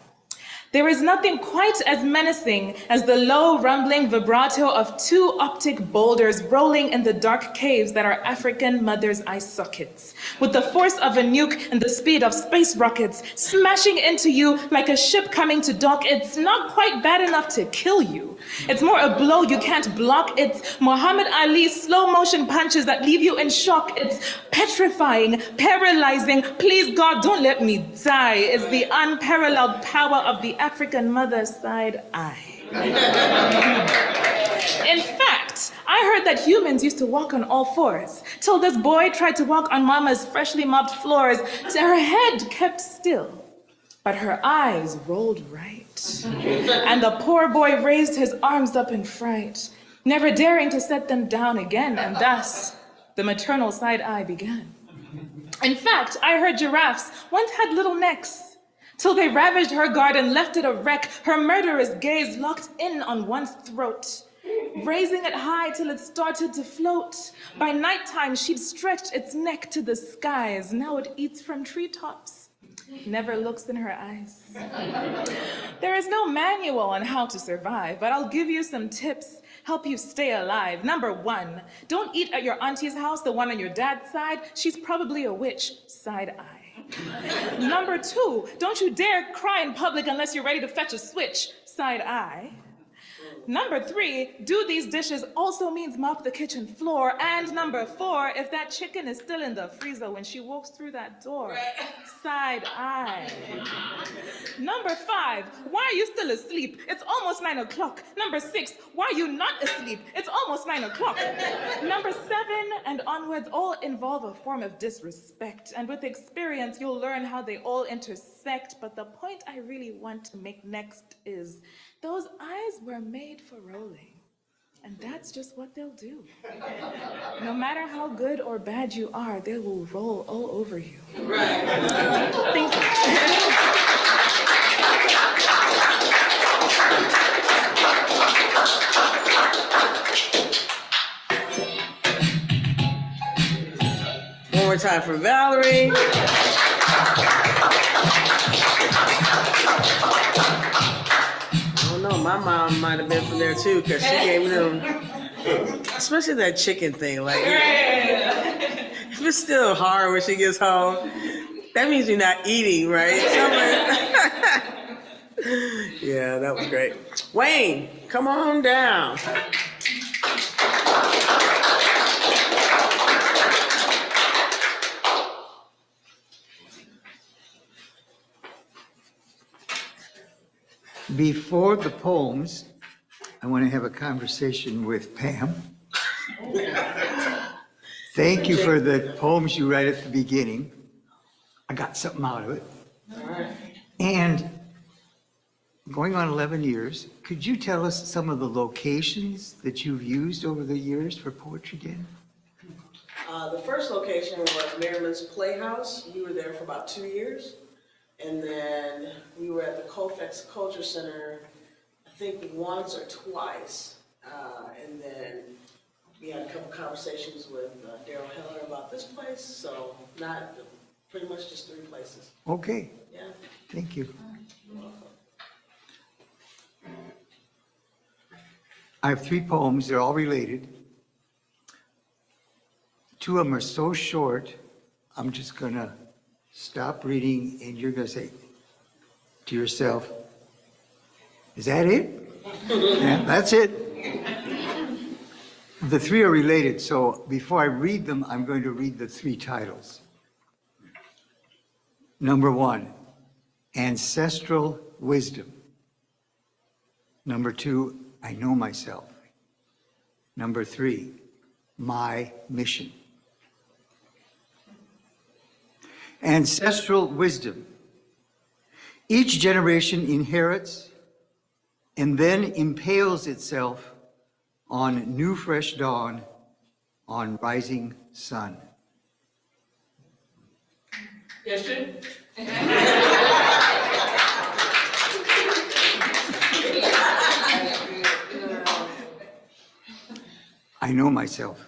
There is nothing quite as menacing as the low rumbling vibrato of two optic boulders rolling in the dark caves that are African mother's eye sockets, with the force of a nuke and the speed of space rockets smashing into you like a ship coming to dock. It's not quite bad enough to kill you. It's more a blow you can't block. It's Muhammad Ali's slow motion punches that leave you in shock. It's petrifying, paralyzing. Please God, don't let me die. It's the unparalleled power of the African mother's side eye. In fact, I heard that humans used to walk on all fours, till this boy tried to walk on mama's freshly mopped floors, till her head kept still, but her eyes rolled right. And the poor boy raised his arms up in fright, never daring to set them down again, and thus the maternal side eye began. In fact, I heard giraffes once had little necks, till they ravaged her garden, left it a wreck, her murderous gaze locked in on one's throat, raising it high till it started to float. By nighttime, she'd stretched its neck to the skies. Now it eats from treetops, never looks in her eyes. There is no manual on how to survive, but I'll give you some tips, help you stay alive. Number one, don't eat at your auntie's house, the one on your dad's side. She's probably a witch, side eye. Number two, don't you dare cry in public unless you're ready to fetch a switch, side eye. Number three, do these dishes also means mop the kitchen floor. And number four, if that chicken is still in the freezer when she walks through that door, side eye. Number five, why are you still asleep? It's almost nine o'clock. Number six, why are you not asleep? It's almost nine o'clock. Number seven and onwards all involve a form of disrespect. And with experience, you'll learn how they all intersect. But the point I really want to make next is those eyes were made for rolling. And that's just what they'll do. No matter how good or bad you are, they will roll all over you. Thank you. One more time for Valerie. Know, my mom might have been from there too, because she gave them, especially that chicken thing, like, if it's still hard when she gets home, that means you're not eating, right? Yeah, that was great. Wayne, come on down. Before the poems, I want to have a conversation with Pam. Thank you for the poems you read at the beginning. I got something out of it. And going on 11 years, could you tell us some of the locations that you've used over the years for Poetry Den? Uh, the first location was Merriman's Playhouse. We were there for about two years. And then we were at the Colfax Culture Center, I think once or twice. Uh, and then we had a couple conversations with uh, Daryl Heller about this place, so not, pretty much just three places. Okay, Yeah. thank you. I have three poems, they're all related. Two of them are so short, I'm just gonna stop reading and you're gonna say to yourself, is that it? Yeah, that's it. The three are related, so before I read them, I'm going to read the three titles. Number one, ancestral wisdom. Number two, I know myself. Number three, my mission. Ancestral wisdom. Each generation inherits and then impales itself on new fresh dawn, on rising sun. I know myself.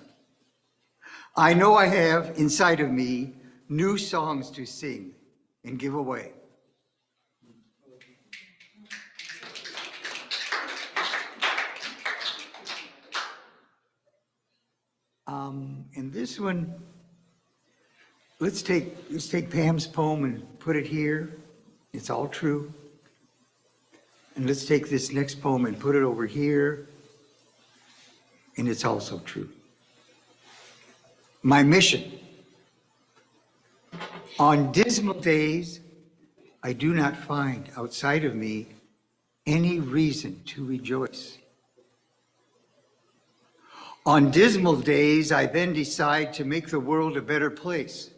I know I have inside of me new songs to sing and give away. Um, and this one, let's take, let's take Pam's poem and put it here. It's all true. And let's take this next poem and put it over here. And it's also true. My mission. On dismal days, I do not find outside of me any reason to rejoice. On dismal days, I then decide to make the world a better place.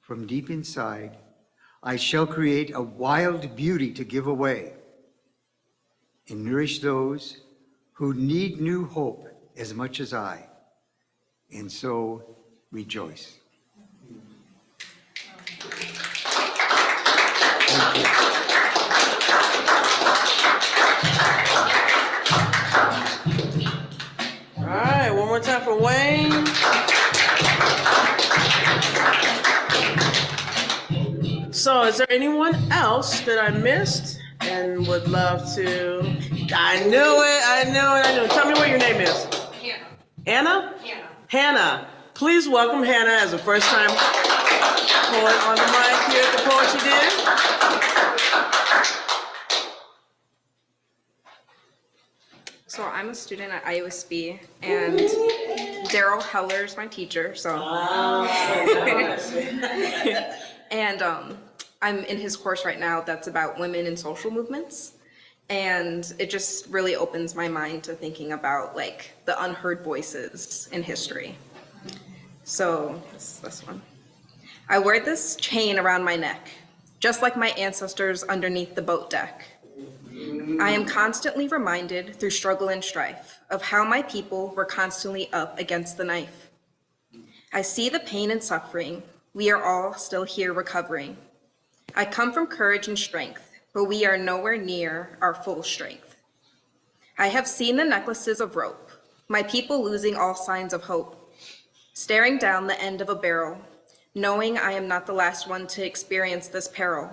From deep inside, I shall create a wild beauty to give away and nourish those who need new hope as much as I, and so rejoice. All right, one more time for Wayne. So is there anyone else that I missed and would love to? I knew it, I knew it, I knew it. Tell me what your name is. Hannah. Anna? Hannah. Hannah. Please welcome Hannah as a first time poet on the mic here at the Poetry Den. So I'm a student at IUSB, and Daryl Heller's my teacher. So, and um, I'm in his course right now that's about women in social movements, and it just really opens my mind to thinking about like the unheard voices in history. So this is this one. I wear this chain around my neck, just like my ancestors underneath the boat deck. I am constantly reminded through struggle and strife of how my people were constantly up against the knife. I see the pain and suffering. We are all still here recovering. I come from courage and strength, but we are nowhere near our full strength. I have seen the necklaces of rope, my people losing all signs of hope, staring down the end of a barrel, knowing I am not the last one to experience this peril.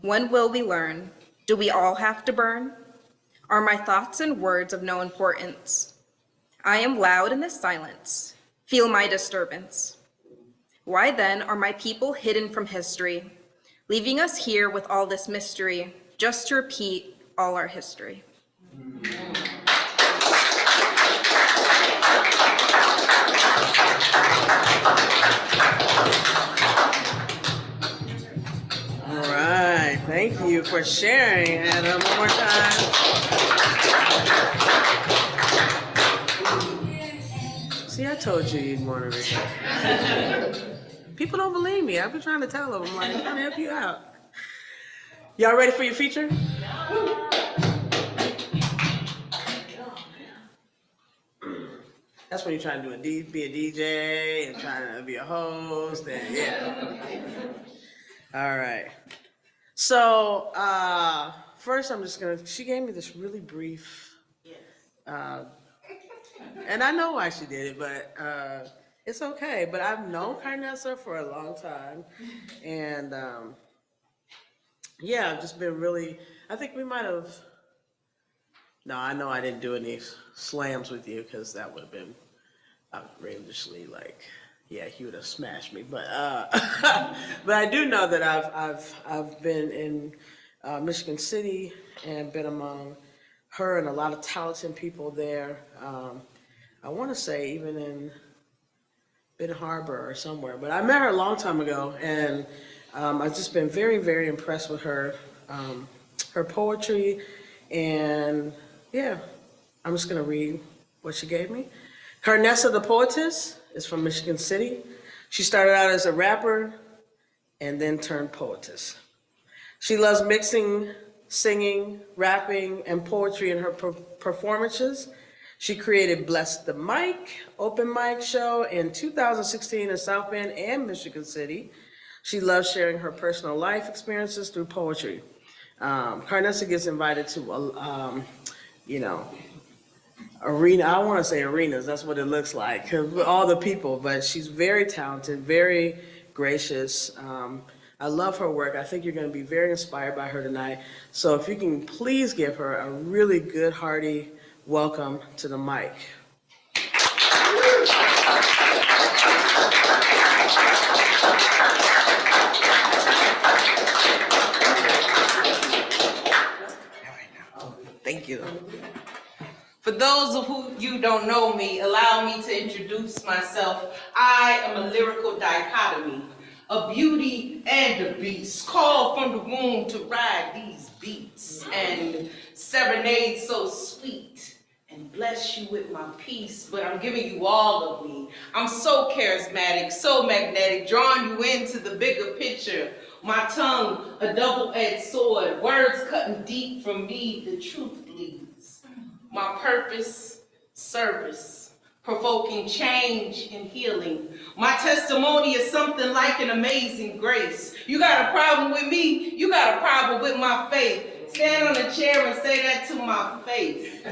When will we learn? Do we all have to burn? Are my thoughts and words of no importance? I am loud in this silence. Feel my disturbance. Why then are my people hidden from history, leaving us here with all this mystery, just to repeat all our history? You for sharing, Hannah, uh, one more time. See, I told you you'd want to. People don't believe me. I've been trying to tell them. I'm like, I'm trying to help you out. Y'all ready for your feature? That's when you're trying to do be a DJ and trying to be a host and yeah. All right. So uh, first, I'm just gonna. She gave me this really brief. Uh, and I know why she did it, but uh, it's okay. But I've known Carnessa for a long time, and um, yeah, I've just been really. I think we might have. No, I know I didn't do any slams with you because that would have been outrageously like, yeah, he would have smashed me. But uh, but I do know that I've I've I've been in uh, Michigan City and been among her and a lot of talented people there. Um, I want to say even in Benton Harbor or somewhere, but I met her a long time ago, and um, I've just been very, very impressed with her, um, her poetry, and yeah, I'm just gonna read what she gave me. Carnessa the poetess is from Michigan City. She started out as a rapper and then turned poetess. She loves mixing, singing, rapping, and poetry in her per- performances. She created Bless the Mic, open mic show in 2016 in South Bend and Michigan City. She loves sharing her personal life experiences through poetry. Um, Carnessa gets invited to, um, you know, arena, I want to say arenas, that's what it looks like. all the people, but she's very talented, very gracious. Um, I love her work. I think you're going to be very inspired by her tonight. So if you can please give her a really good, hearty welcome to the mic. Thank you. For those of who you don't know me, allow me to introduce myself. I am a lyrical dichotomy, a beauty and a beast, called from the womb to ride these beats and serenade so sweet and bless you with my peace, but I'm giving you all of me. I'm so charismatic, so magnetic, drawing you into the bigger picture. My tongue, a double-edged sword, words cutting deep from me, the truth. My purpose, service, provoking change and healing. My testimony is something like an amazing grace. You got a problem with me, you got a problem with my faith. Stand on a chair and say that to my face.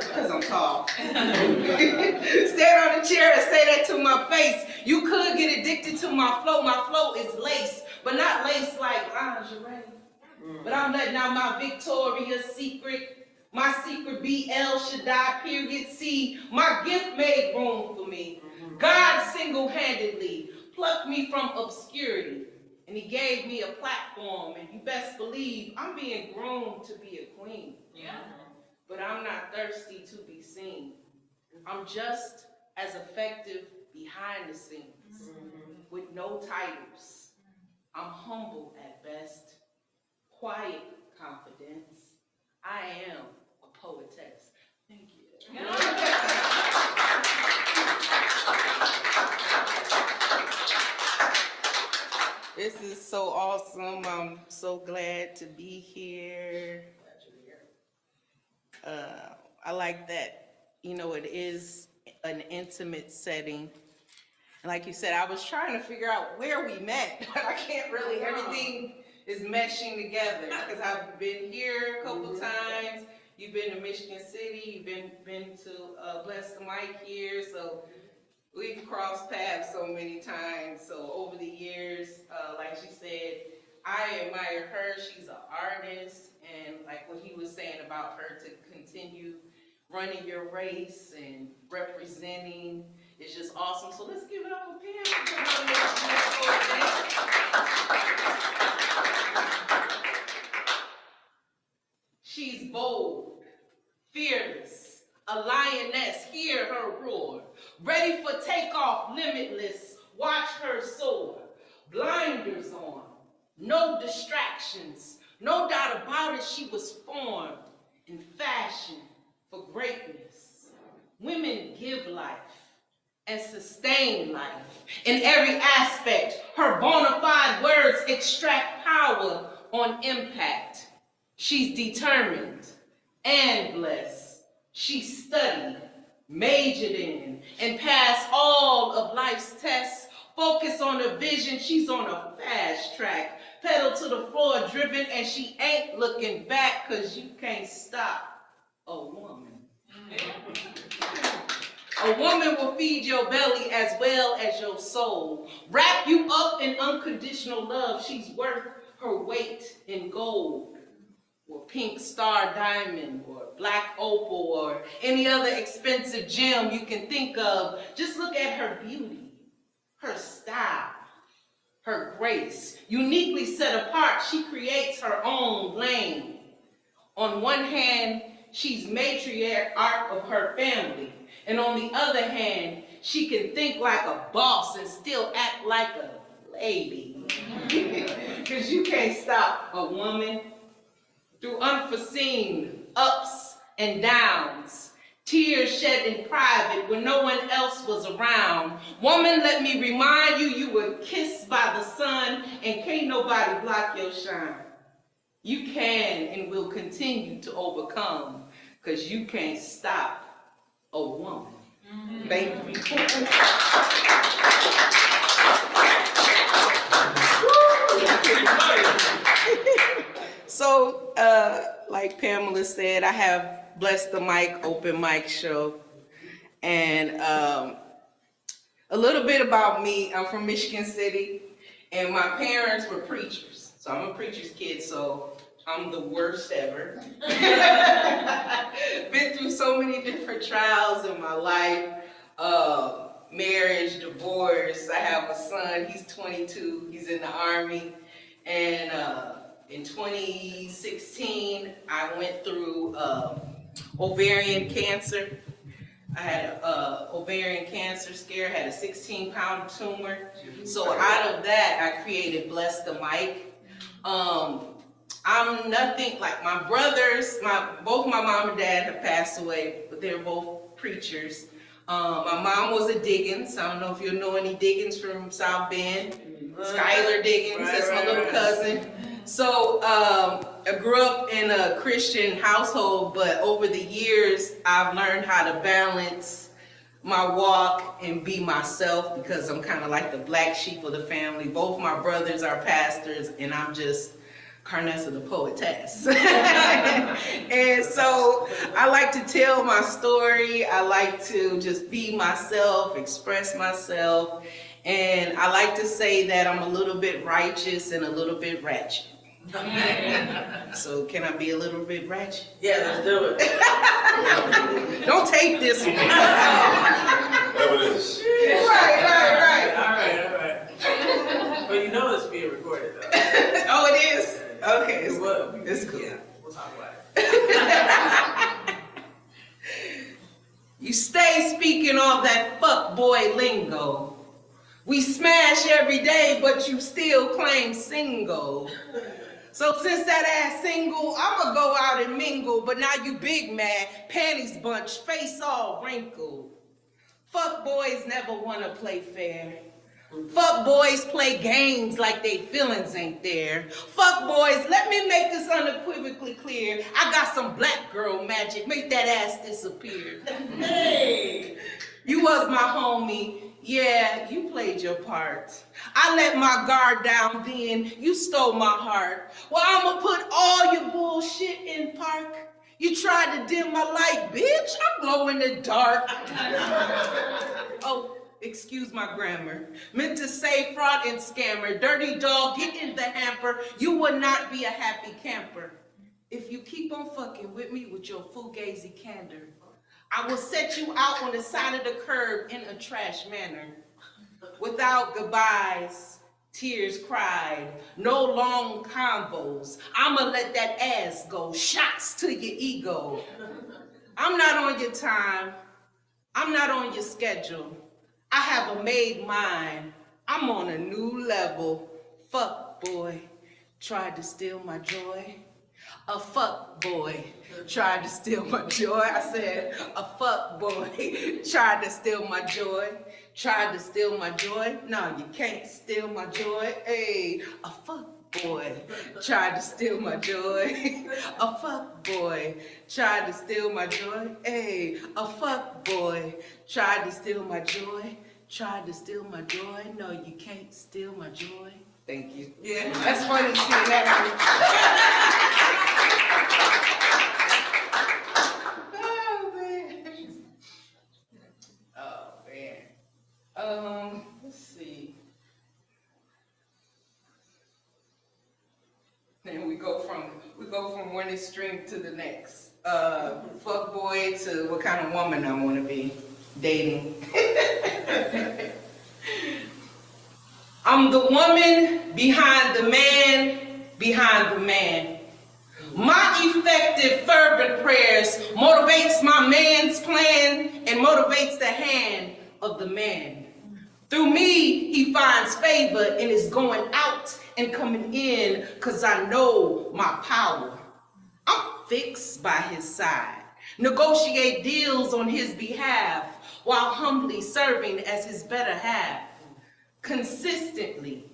Because I'm tall. Stand on a chair and say that to my face. You could get addicted to my flow. My flow is lace, but not lace like lingerie. But I'm letting out my Victoria's Secret. My secret be El Shaddai, period C. My gift made room for me. God single-handedly plucked me from obscurity. And he gave me a platform, and you best believe I'm being groomed to be a queen. Yeah. But I'm not thirsty to be seen. I'm just as effective behind the scenes with no titles. I'm humble at best, quiet confidence. I am poetess. Thank you. This is so awesome. I'm so glad to be here. Uh, I like that, you know, it is an intimate setting. And like you said, I was trying to figure out where we met. but I can't really, everything is meshing together because I've been here a couple times. You've been to Michigan City, you've been, been to uh, Bless the Mic here, so we've crossed paths so many times. So over the years, uh, like she said, I admire her. She's an artist, and like what he was saying about her to continue running your race and representing is just awesome. So let's give it up for Pam. She's bold, fearless, a lioness. Hear her roar. Ready for takeoff, limitless. Watch her soar. Blinders on, no distractions. No doubt about it, she was formed in fashion for greatness. Women give life. and sustain life. In every aspect, her bona fide words extract power on impact. She's determined and blessed. She studied, majored in, and passed all of life's tests. Focus on the vision, she's on a fast track. Pedal to the floor, driven, and she ain't looking back, cause you can't stop a woman. A woman will feed your belly as well as your soul. Wrap you up in unconditional love. She's worth her weight in gold, or pink star diamond, or black opal, or any other expensive gem you can think of. Just look at her beauty, her style, her grace. Uniquely set apart, she creates her own lane. On one hand, she's matriarch of her family. And on the other hand, she can think like a boss and still act like a lady. Because you can't stop a woman through unforeseen ups and downs. Tears shed in private when no one else was around. Woman, let me remind you, you were kissed by the sun and can't nobody block your shine. You can and will continue to overcome because you can't stop a woman. Mm-hmm. Thank you. So, uh, like Pamela said, I have blessed the Mic open mic show. And um, a little bit about me, I'm from Michigan City, and my parents were preachers. So I'm a preacher's kid, so I'm the worst ever. Been through so many different trials in my life, uh, marriage, divorce. I have a son, he's 22, he's in the army. And uh, in 2016, I went through uh, ovarian cancer. I had a uh, ovarian cancer scare, had a 16 pound tumor. So out of that, I created Bless the Mic. Um, I'm nothing like my brothers, my both my mom and dad have passed away, but they're both preachers. Um, my mom was a Diggins. I don't know if you know any Diggins from South Bend. Skylar Diggins, that's my little cousin. So um, I grew up in a Christian household, but over the years, I've learned how to balance my walk and be myself because I'm kind of like the black sheep of the family. Both my brothers are pastors, and I'm just Carnessa the poetess. and so I like to tell my story. I like to just be myself, express myself. And I like to say that I'm a little bit righteous and a little bit ratchet. so can I be a little bit ratchet? Yeah, let's do it. Don't take this one. Evidence. right, right, right. All right, all right. But you know it's being recorded though. Oh, it is? Okay, it's, Well, it's cool. Yeah, we'll talk about it. You stay speaking all that fuck boy lingo. We smash every day, but you still claim single. So since that ass single, I'ma go out and mingle, but now you big mad, panties bunch, face all wrinkled. Fuck boys never wanna play fair. Fuck boys play games like they feelings ain't there. Fuck boys, let me make this unequivocally clear. I got some black girl magic, make that ass disappear. Hey! You was my homie, yeah, you played your part. I let my guard down then, you stole my heart. Well, I'ma put all your bullshit in park. You tried to dim my light, bitch, I glow in the dark. oh, excuse my grammar. Meant to say fraud and scammer. Dirty dog, get in the hamper. You will not be a happy camper. If you keep on fucking with me with your fugazi candor. I will set you out on the side of the curb in a trash manner. Without goodbyes, tears cried, no long convos. I'ma let that ass go, shots to your ego. I'm not on your time, I'm not on your schedule. I have a made mind, I'm on a new level. Fuck boy, tried to steal my joy. A fuck boy tried to steal my joy. I said, a fuck boy tried to steal my joy. tried to steal my joy. No, you can't steal my joy. Hey, a fuck boy tried to steal my joy. a fuck boy tried to steal my joy. Hey, a fuck boy tried to steal my joy. Tried to steal my joy. No, you can't steal my joy. Thank you. Yeah, that's funny to see that. Oh, man. Oh, man. Um, let's see. Then we go from, we go from one extreme to the next. Uh, fuck boy to what kind of woman I wanna be dating. I'm the woman behind the man, behind the man. My effective fervent prayers motivates my man's plan and motivates the hand of the man. Through me, he finds favor and is going out and coming in cause I know my power. I'm fixed by his side, negotiate deals on his behalf while humbly serving as his better half. Consistently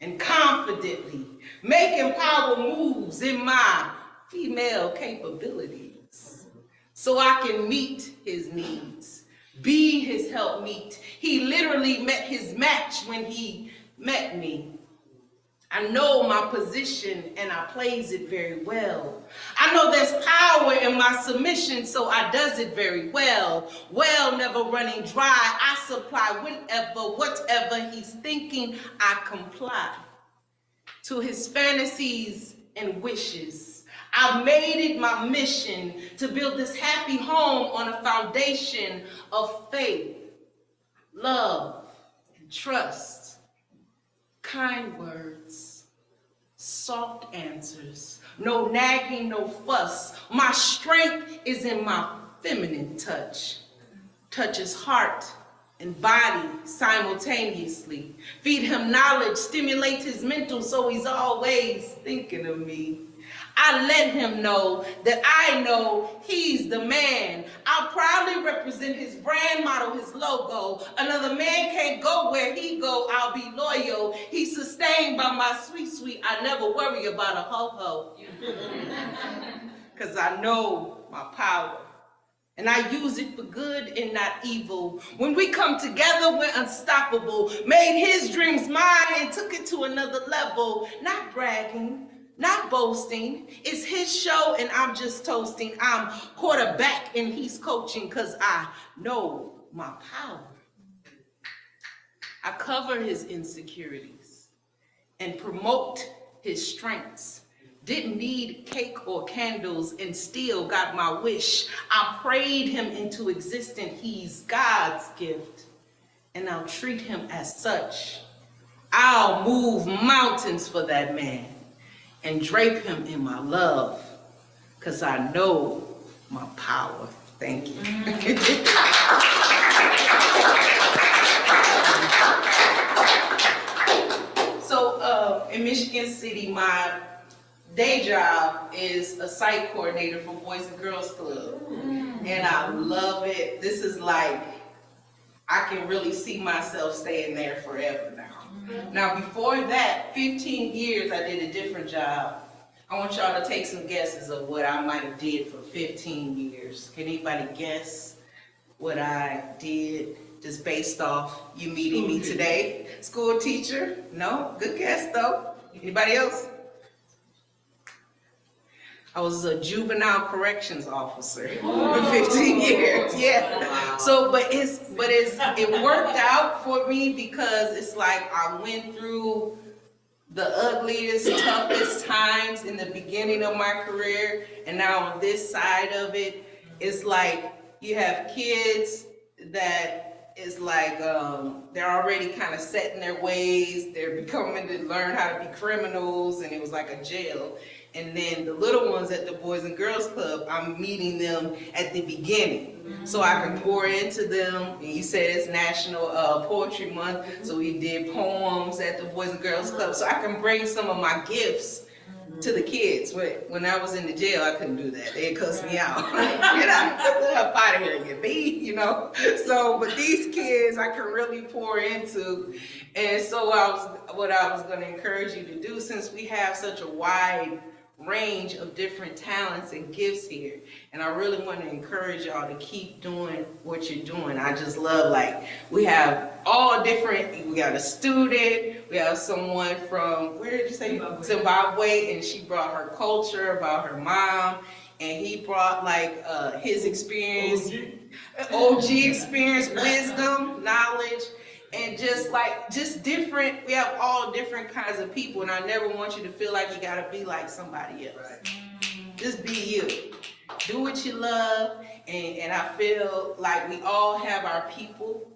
and confidently making power moves in my female capabilities so I can meet his needs, be his helpmeet. He literally met his match when he met me. I know my position and I plays it very well. I know there's power in my submission, so I does it very well. Well, never running dry, I supply whenever, whatever he's thinking, I comply to his fantasies and wishes. I've made it my mission to build this happy home on a foundation of faith, love, and trust, kind words, soft answers, no nagging, no fuss. My strength is in my feminine touch, touches heart and body simultaneously. Feed him knowledge, stimulate his mental so he's always thinking of me. I let him know that I know he's the man. I'll proudly represent his brand model, his logo. Another man can't go where he go, I'll be loyal. He's sustained by my sweet, sweet, I never worry about a ho-ho. Cause I know my power and I use it for good and not evil. When we come together, we're unstoppable. Made his dreams mine and took it to another level. Not bragging, not boasting. It's his show and I'm just toasting. I'm quarterback and he's coaching because I know my power. I cover his insecurities and promote his strengths. Didn't need cake or candles and still got my wish. I prayed him into existence. He's God's gift and I'll treat him as such. I'll move mountains for that man and drape him in my love because I know my power. Thank you. so uh, in Michigan City, my day job is a site coordinator for Boys and Girls Club. And I love it. This is like, I can really see myself staying there forever now. Before that, 15 years, I did a different job. I want y'all to take some guesses of what I might have did for 15 years. Can anybody guess what I did just based off you meeting me today? School teacher? No? Good guess though. Anybody else? I was a juvenile corrections officer for 15 years. Yeah. So, but it's, but it's, it worked out for me because it's like I went through the ugliest, toughest times in the beginning of my career. And now on this side of it, it's like you have kids that is like, um, they're already kind of set in their ways. They're becoming to learn how to be criminals and it was like a jail. And then the little ones at the Boys and Girls Club, I'm meeting them at the beginning. So I can pour into them. And you said it's National uh, Poetry Month, so we did poems at the Boys and Girls Club. So I can bring some of my gifts to the kids. When, I was in the jail, I couldn't do that. They'd cuss me out. you know, get the hell out of here, you be, you know. So, but these kids, I can really pour into. And so I was, what I was gonna encourage you to do, since we have such a wide range of different talents and gifts here. And I really want to encourage y'all to keep doing what you're doing. I just love like we have all different, we got a student, we have someone from, where did you say? Zimbabwe. and she brought her culture about her mom. And he brought like uh, his experience, OG experience, wisdom, knowledge and just like just different we have all different kinds of people and i never want you to feel like you got to be like somebody else. Just be you. Do what you love and and i feel like we all have our people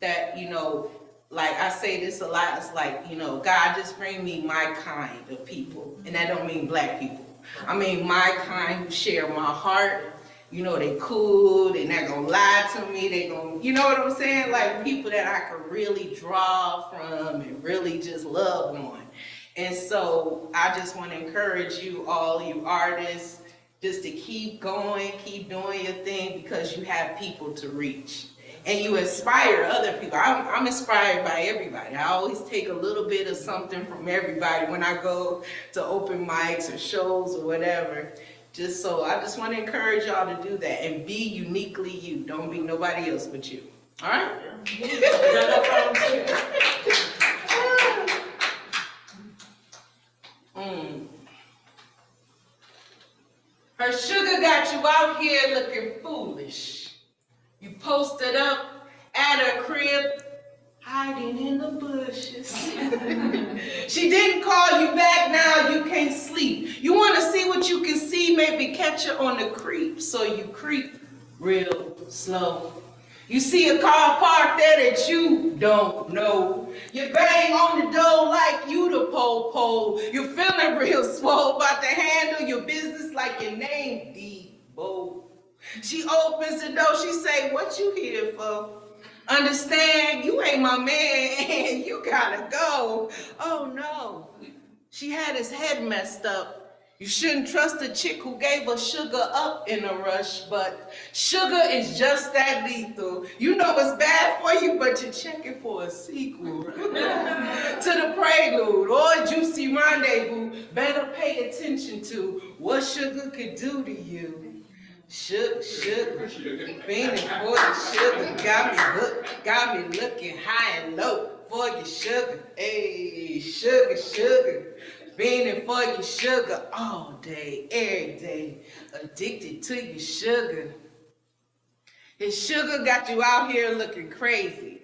that you know like i say this a lot it's like you know god just bring me my kind of people and that don't mean black people. I mean my kind who share my heart you know, they cool, they not gonna lie to me, they gonna, you know what I'm saying? Like people that I could really draw from and really just love on. And so I just wanna encourage you all, you artists, just to keep going, keep doing your thing because you have people to reach. And you inspire other people. I'm, I'm inspired by everybody. I always take a little bit of something from everybody when I go to open mics or shows or whatever. Just so I just want to encourage y'all to do that and be uniquely you. Don't be nobody else but you. All right? mm. Her sugar got you out here looking foolish. You posted up at her crib hiding in the bushes. she didn't call you back, now you can't sleep. You want to see what you can see, maybe catch her on the creep, so you creep real slow. You see a car parked there that you don't know. You bang on the door like you the po-po. You feeling real swole, about to handle your business like your name Debo. She opens the door, she say, what you here for? Understand, you ain't my man, you gotta go. Oh no, she had his head messed up. You shouldn't trust a chick who gave her sugar up in a rush, but sugar is just that lethal. You know it's bad for you, but you're checking for a sequel. to the prelude or juicy rendezvous, better pay attention to what sugar could do to you. Sugar, sugar, fiending for the sugar, got me hooked, got me looking high and low for your sugar. Hey, sugar, sugar, fiending for your sugar all day, every day, addicted to your sugar. His sugar got you out here looking crazy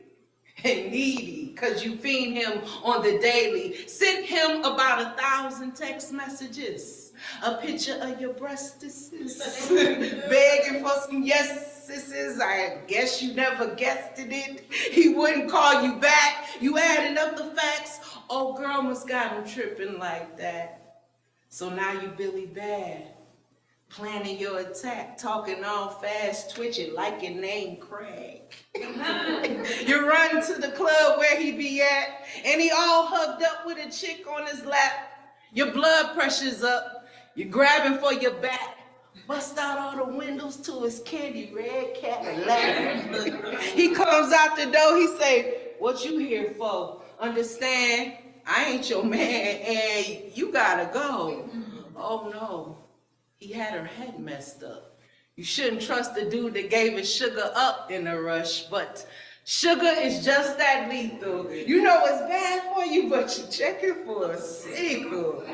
and needy because you fiend him on the daily. Sent him about a thousand text messages a picture of your breastises, begging for some yeses. I guess you never guessed it. He wouldn't call you back. You added up the facts. Oh, girl must got him tripping like that. So now you Billy Bad, planning your attack, talking all fast, twitching like your name Craig. you run to the club where he be at, and he all hugged up with a chick on his lap. Your blood pressure's up, you're grabbing for your back. Bust out all the windows to his candy red Cadillac. he comes out the door, he say, what you here for? Understand, I ain't your man and you gotta go. Oh no, he had her head messed up. You shouldn't trust the dude that gave his sugar up in a rush, but Sugar is just that lethal. You know it's bad for you, but you're checking for a sequel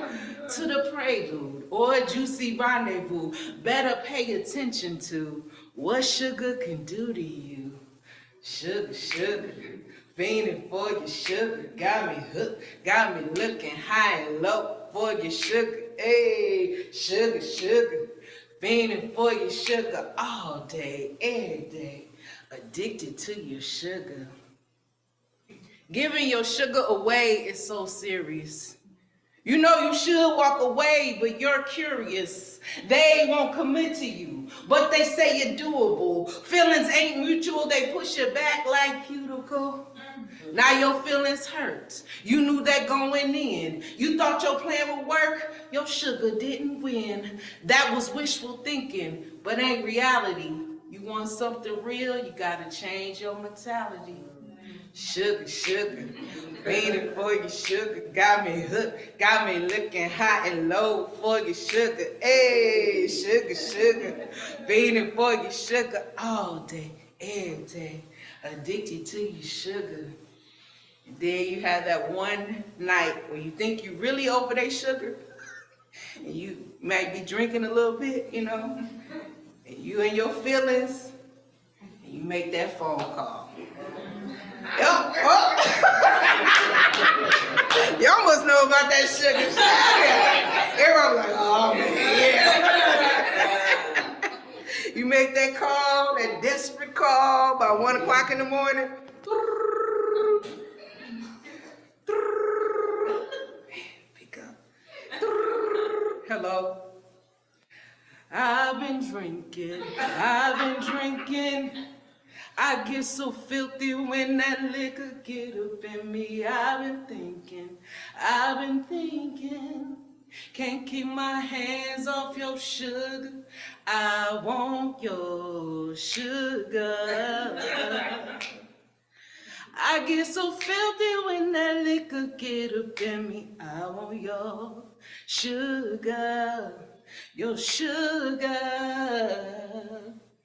to the prelude or a juicy rendezvous. Better pay attention to what sugar can do to you. Sugar, sugar, fiending for your sugar. Got me hooked, got me looking high and low for your sugar. Hey, sugar, sugar, fiending for your sugar all day, every day addicted to your sugar. Giving your sugar away is so serious. You know you should walk away, but you're curious. They won't commit to you, but they say you're doable. Feelings ain't mutual, they push you back like cuticle. Now your feelings hurt. You knew that going in. You thought your plan would work. Your sugar didn't win. That was wishful thinking, but ain't reality. You want something real, you gotta change your mentality. Sugar, sugar, beating for your sugar, got me hooked, got me looking hot and low for your sugar. Hey, sugar, sugar, beating for your sugar all day, every day, addicted to your sugar. And then you have that one night where you think you really over that sugar, and you might be drinking a little bit, you know, and you and your feelings, and you make that phone call. Yup, oh. Y'all must know about that sugar sugar. Everyone like, oh man, yeah. You make that call, that desperate call by one o'clock in the morning. Pick up. Hello. I've been drinking, I've been drinking. I get so filthy when that liquor get up in me. I've been thinking, I've been thinking. Can't keep my hands off your sugar. I want your sugar. I get so filthy when that liquor get up in me. I want your sugar, your sugar.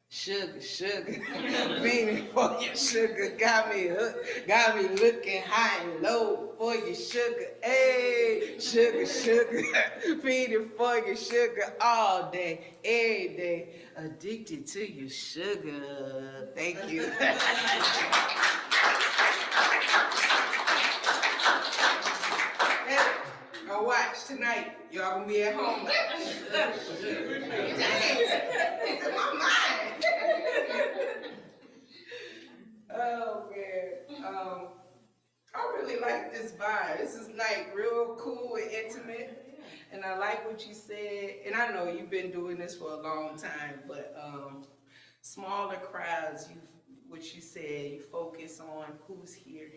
Sugar, sugar, beating for your sugar, got me hooked, got me looking high and low for your sugar, hey, sugar, sugar, feeding for your sugar all day, every day, addicted to your sugar. Thank you. Now watch tonight, y'all gonna be at home. Dang, it's in my mind. Oh, man, um, I really like this vibe. This is like real cool and intimate. And I like what you said, and I know you've been doing this for a long time, but, um, smaller crowds, you, what you said, you focus on who's here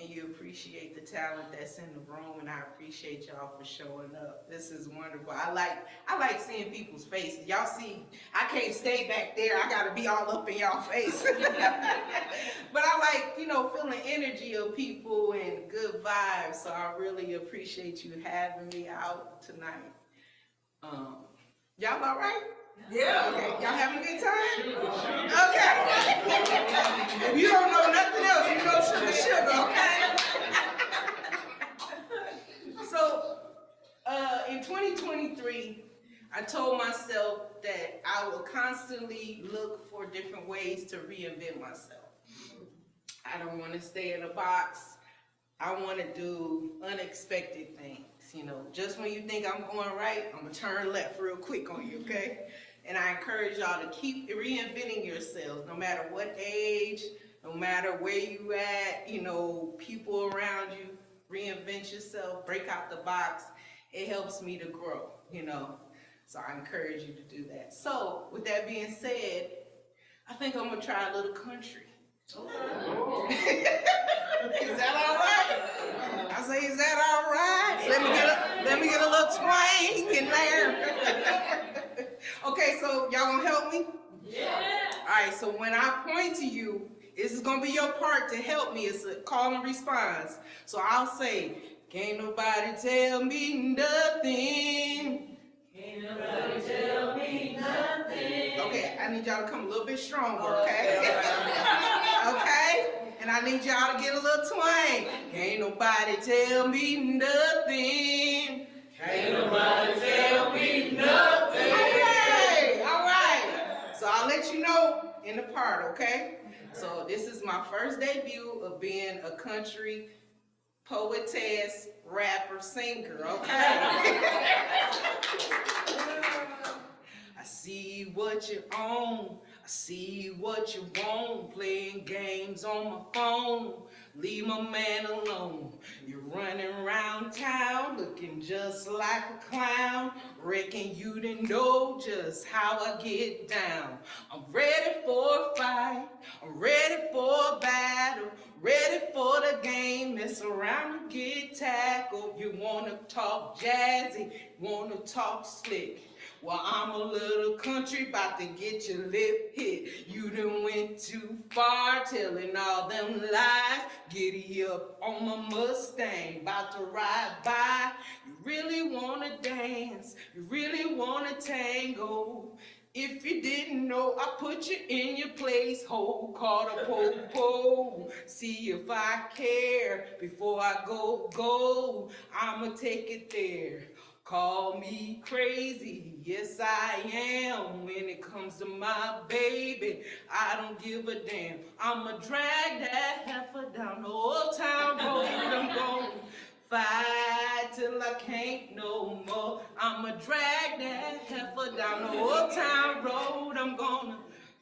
and you appreciate the talent that's in the room, and I appreciate y'all for showing up. This is wonderful. I like I like seeing people's faces. Y'all see, I can't stay back there. I gotta be all up in y'all face. but I like, you know, feeling energy of people and good vibes. So I really appreciate you having me out tonight. Um, y'all all right? Yeah. Okay. Y'all having a good time? Okay. if you don't know nothing else, you know sugar, sugar, okay? so, uh, in 2023, I told myself that I will constantly look for different ways to reinvent myself. I don't want to stay in a box. I want to do unexpected things. You know, just when you think I'm going right, I'm gonna turn left real quick on you, okay? And I encourage y'all to keep reinventing yourselves, no matter what age, no matter where you at, you know, people around you, reinvent yourself, break out the box. It helps me to grow, you know. So I encourage you to do that. So with that being said, I think I'm gonna try a little country. is that all right? I say, is that all right? Let me get a, let me get a little twang in there. okay, so y'all gonna help me? Yeah. All right, so when I point to you, this is gonna be your part to help me. It's a call and response. So I'll say, can't nobody tell me nothing. Can't nobody tell me nothing. Okay, I need y'all to come a little bit stronger, oh, okay? okay? And I need y'all to get a little twang. Can't nobody tell me nothing. Can't nobody tell me nothing. All right, all right. So I'll you know in the part, okay? So this is my first debut of being a country poetess, rapper, singer, okay? I see what you own. I see what you want. Playing games on my phone. Leave my man alone. You're running around town looking just like a clown. Reckon you didn't know just how I get down. I'm ready for a fight. I'm ready for a battle. Ready for the game. Mess around and get tackled. You wanna talk jazzy. Wanna talk slick. Well, I'm a little country, bout to get your lip hit. You done went too far, telling all them lies. Giddy up on my Mustang, bout to ride by. You really wanna dance, you really wanna tango. If you didn't know, I put you in your place, hold, call a po-po. See if I care before I go, go. I'ma take it there. Call me crazy, yes I am. When it comes to my baby, I don't give a damn. I'ma drag that heifer down the old town road. I'm going fight till I can't no more. I'ma drag that heifer down the old town road. I'm gonna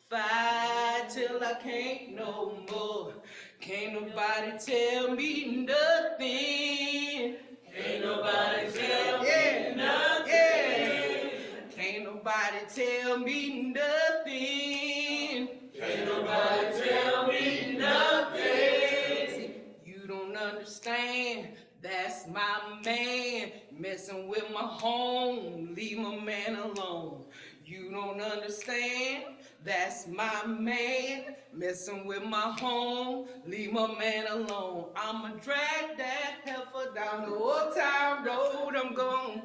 fight till I can't no more. Can't nobody tell me nothing. Can't nobody tell me nothing. Can't nobody tell me nothing. Can't nobody tell me nothing. You don't understand. That's my man. Messing with my home. Leave my man alone. You don't understand. That's my man. Messing with my home. Leave my man alone. I'ma drag that heifer down the old town road. I'm gone.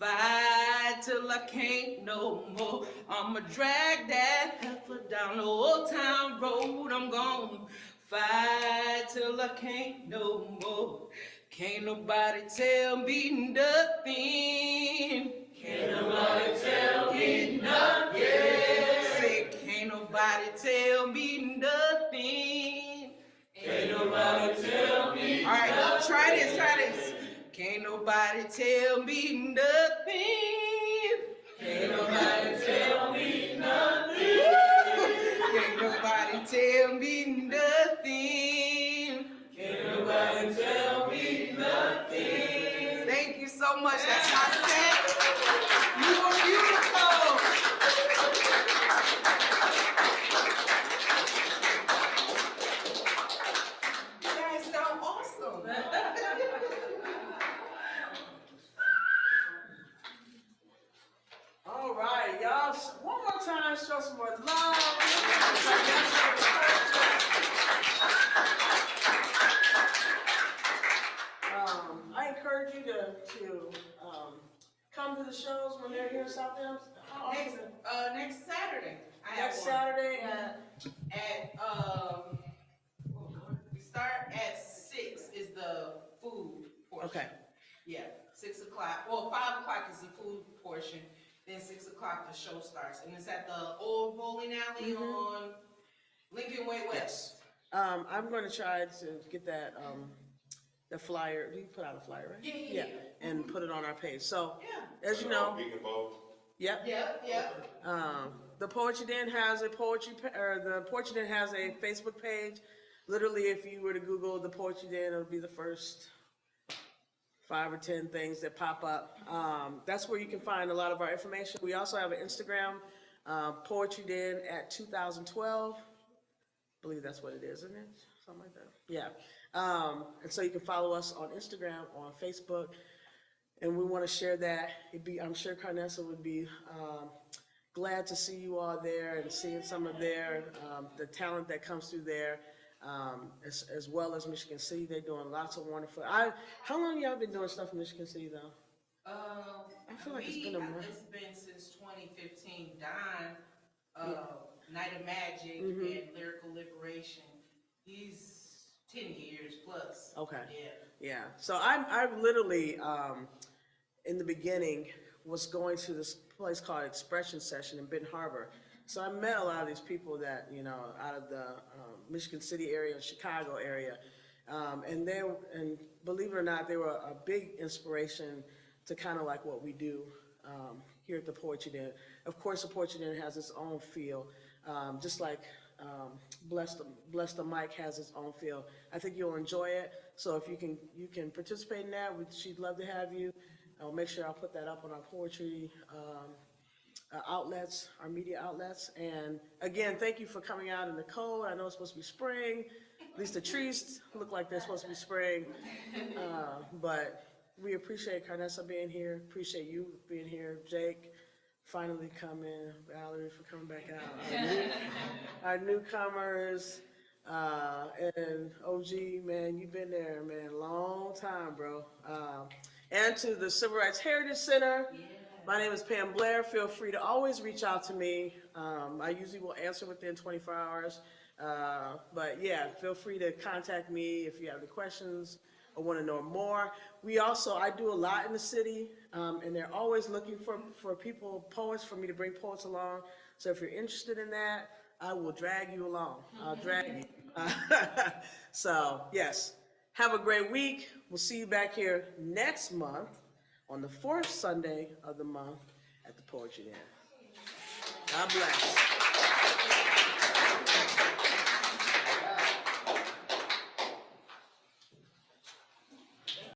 Fight till I can't no more. I'ma drag that heifer down the old town road. I'm gone. Fight till I can't no more. Can't nobody tell me nothing. Can't nobody tell me nothing. Nobody tell me nothing. Can't nobody tell me All right, try this, try this. Can't nobody tell me nothing. Can't nobody tell me nothing. Can't nobody tell me nothing. Can't nobody tell me nothing. Thank you so much. That's my set. You are beautiful. You guys sound awesome. All right, y'all, s- one more time, show some more love. Um, I encourage you to, to, um, come the shows when they're here in South Bend. How often? Next, uh, next Saturday. I have Next one. Saturday at, At, um, we start at six is the food portion. okay, Yeah, six o'clock, well, five o'clock is the food portion, then six o'clock the show starts, and it's at the old bowling alley Mm-hmm. on Lincoln Way West. um, I'm gonna try to get that, um, the flyer, we put out a flyer, right? Yeah, yeah, yeah. And put it on our page, so, Yeah, as you know, We can vote. yep, yep, yep. Um, the Poetry Den has a poetry, pa- or the Poetry Den has a Facebook page. Literally, if you were to Google the Poetry Den, it'll be the first five or 10 things that pop up. Um, that's where you can find a lot of our information. We also have an Instagram, uh, Poetry Den at 2012. I believe that's what it is, isn't it? Something like that. Yeah. Um, and so you can follow us on Instagram, on Facebook, and we want to share that. It'd be, I'm sure Carnessa would be um, glad to see you all there and seeing some of their, um, the talent that comes through there, um, as, as well as Michigan City. They're doing lots of wonderful. I, how long y'all been doing stuff in Michigan City though? Um, I feel like it's we- been a month. It's been since twenty fifteen, Don, uh, Night of Magic Mm-hmm. and Lyrical Liberation, he's ten years plus. Okay. Yeah. Yeah, so I'm, I literally, um, in the beginning, was going to this place called Expression Session in Benton Harbor. So I met a lot of these people that, you know, out of the, um, Michigan City area, and Chicago area. Um, and they, and believe it or not, they were a big inspiration to kind of like what we do, um, here at the Poetry Den. Of course, the Poetry Den has its own feel, um, just like, um, Bless the, Bless the Mic has its own feel. I think you'll enjoy it. So if you can, you can participate in that, we- she'd love to have you. I'll make sure I'll put that up on our poetry, um, uh, outlets, our media outlets. And again, thank you for coming out in the cold. I know it's supposed to be spring. At least the trees look like they're supposed to be spring. Uh, But we appreciate Carnessa being here, appreciate you being here, Jake, finally coming, Valerie for coming back out. Our new- Our newcomers, uh, and OG, man, you've been there, man, long time, bro. Um, and to the Civil Rights Heritage Center, my name is Pam Blair. Feel free to always reach out to me. Um, I usually will answer within 24 hours. Uh, but yeah, feel free to contact me if you have any questions or want to know more. We also, I do a lot in the city, um, and they're always looking for, for people, poets, for me to bring poets along. So if you're interested in that, I will drag you along. I'll drag you. So, yes, have a great week. We'll see you back here next month on the fourth Sunday of the month at the Poetry Dinner. God bless.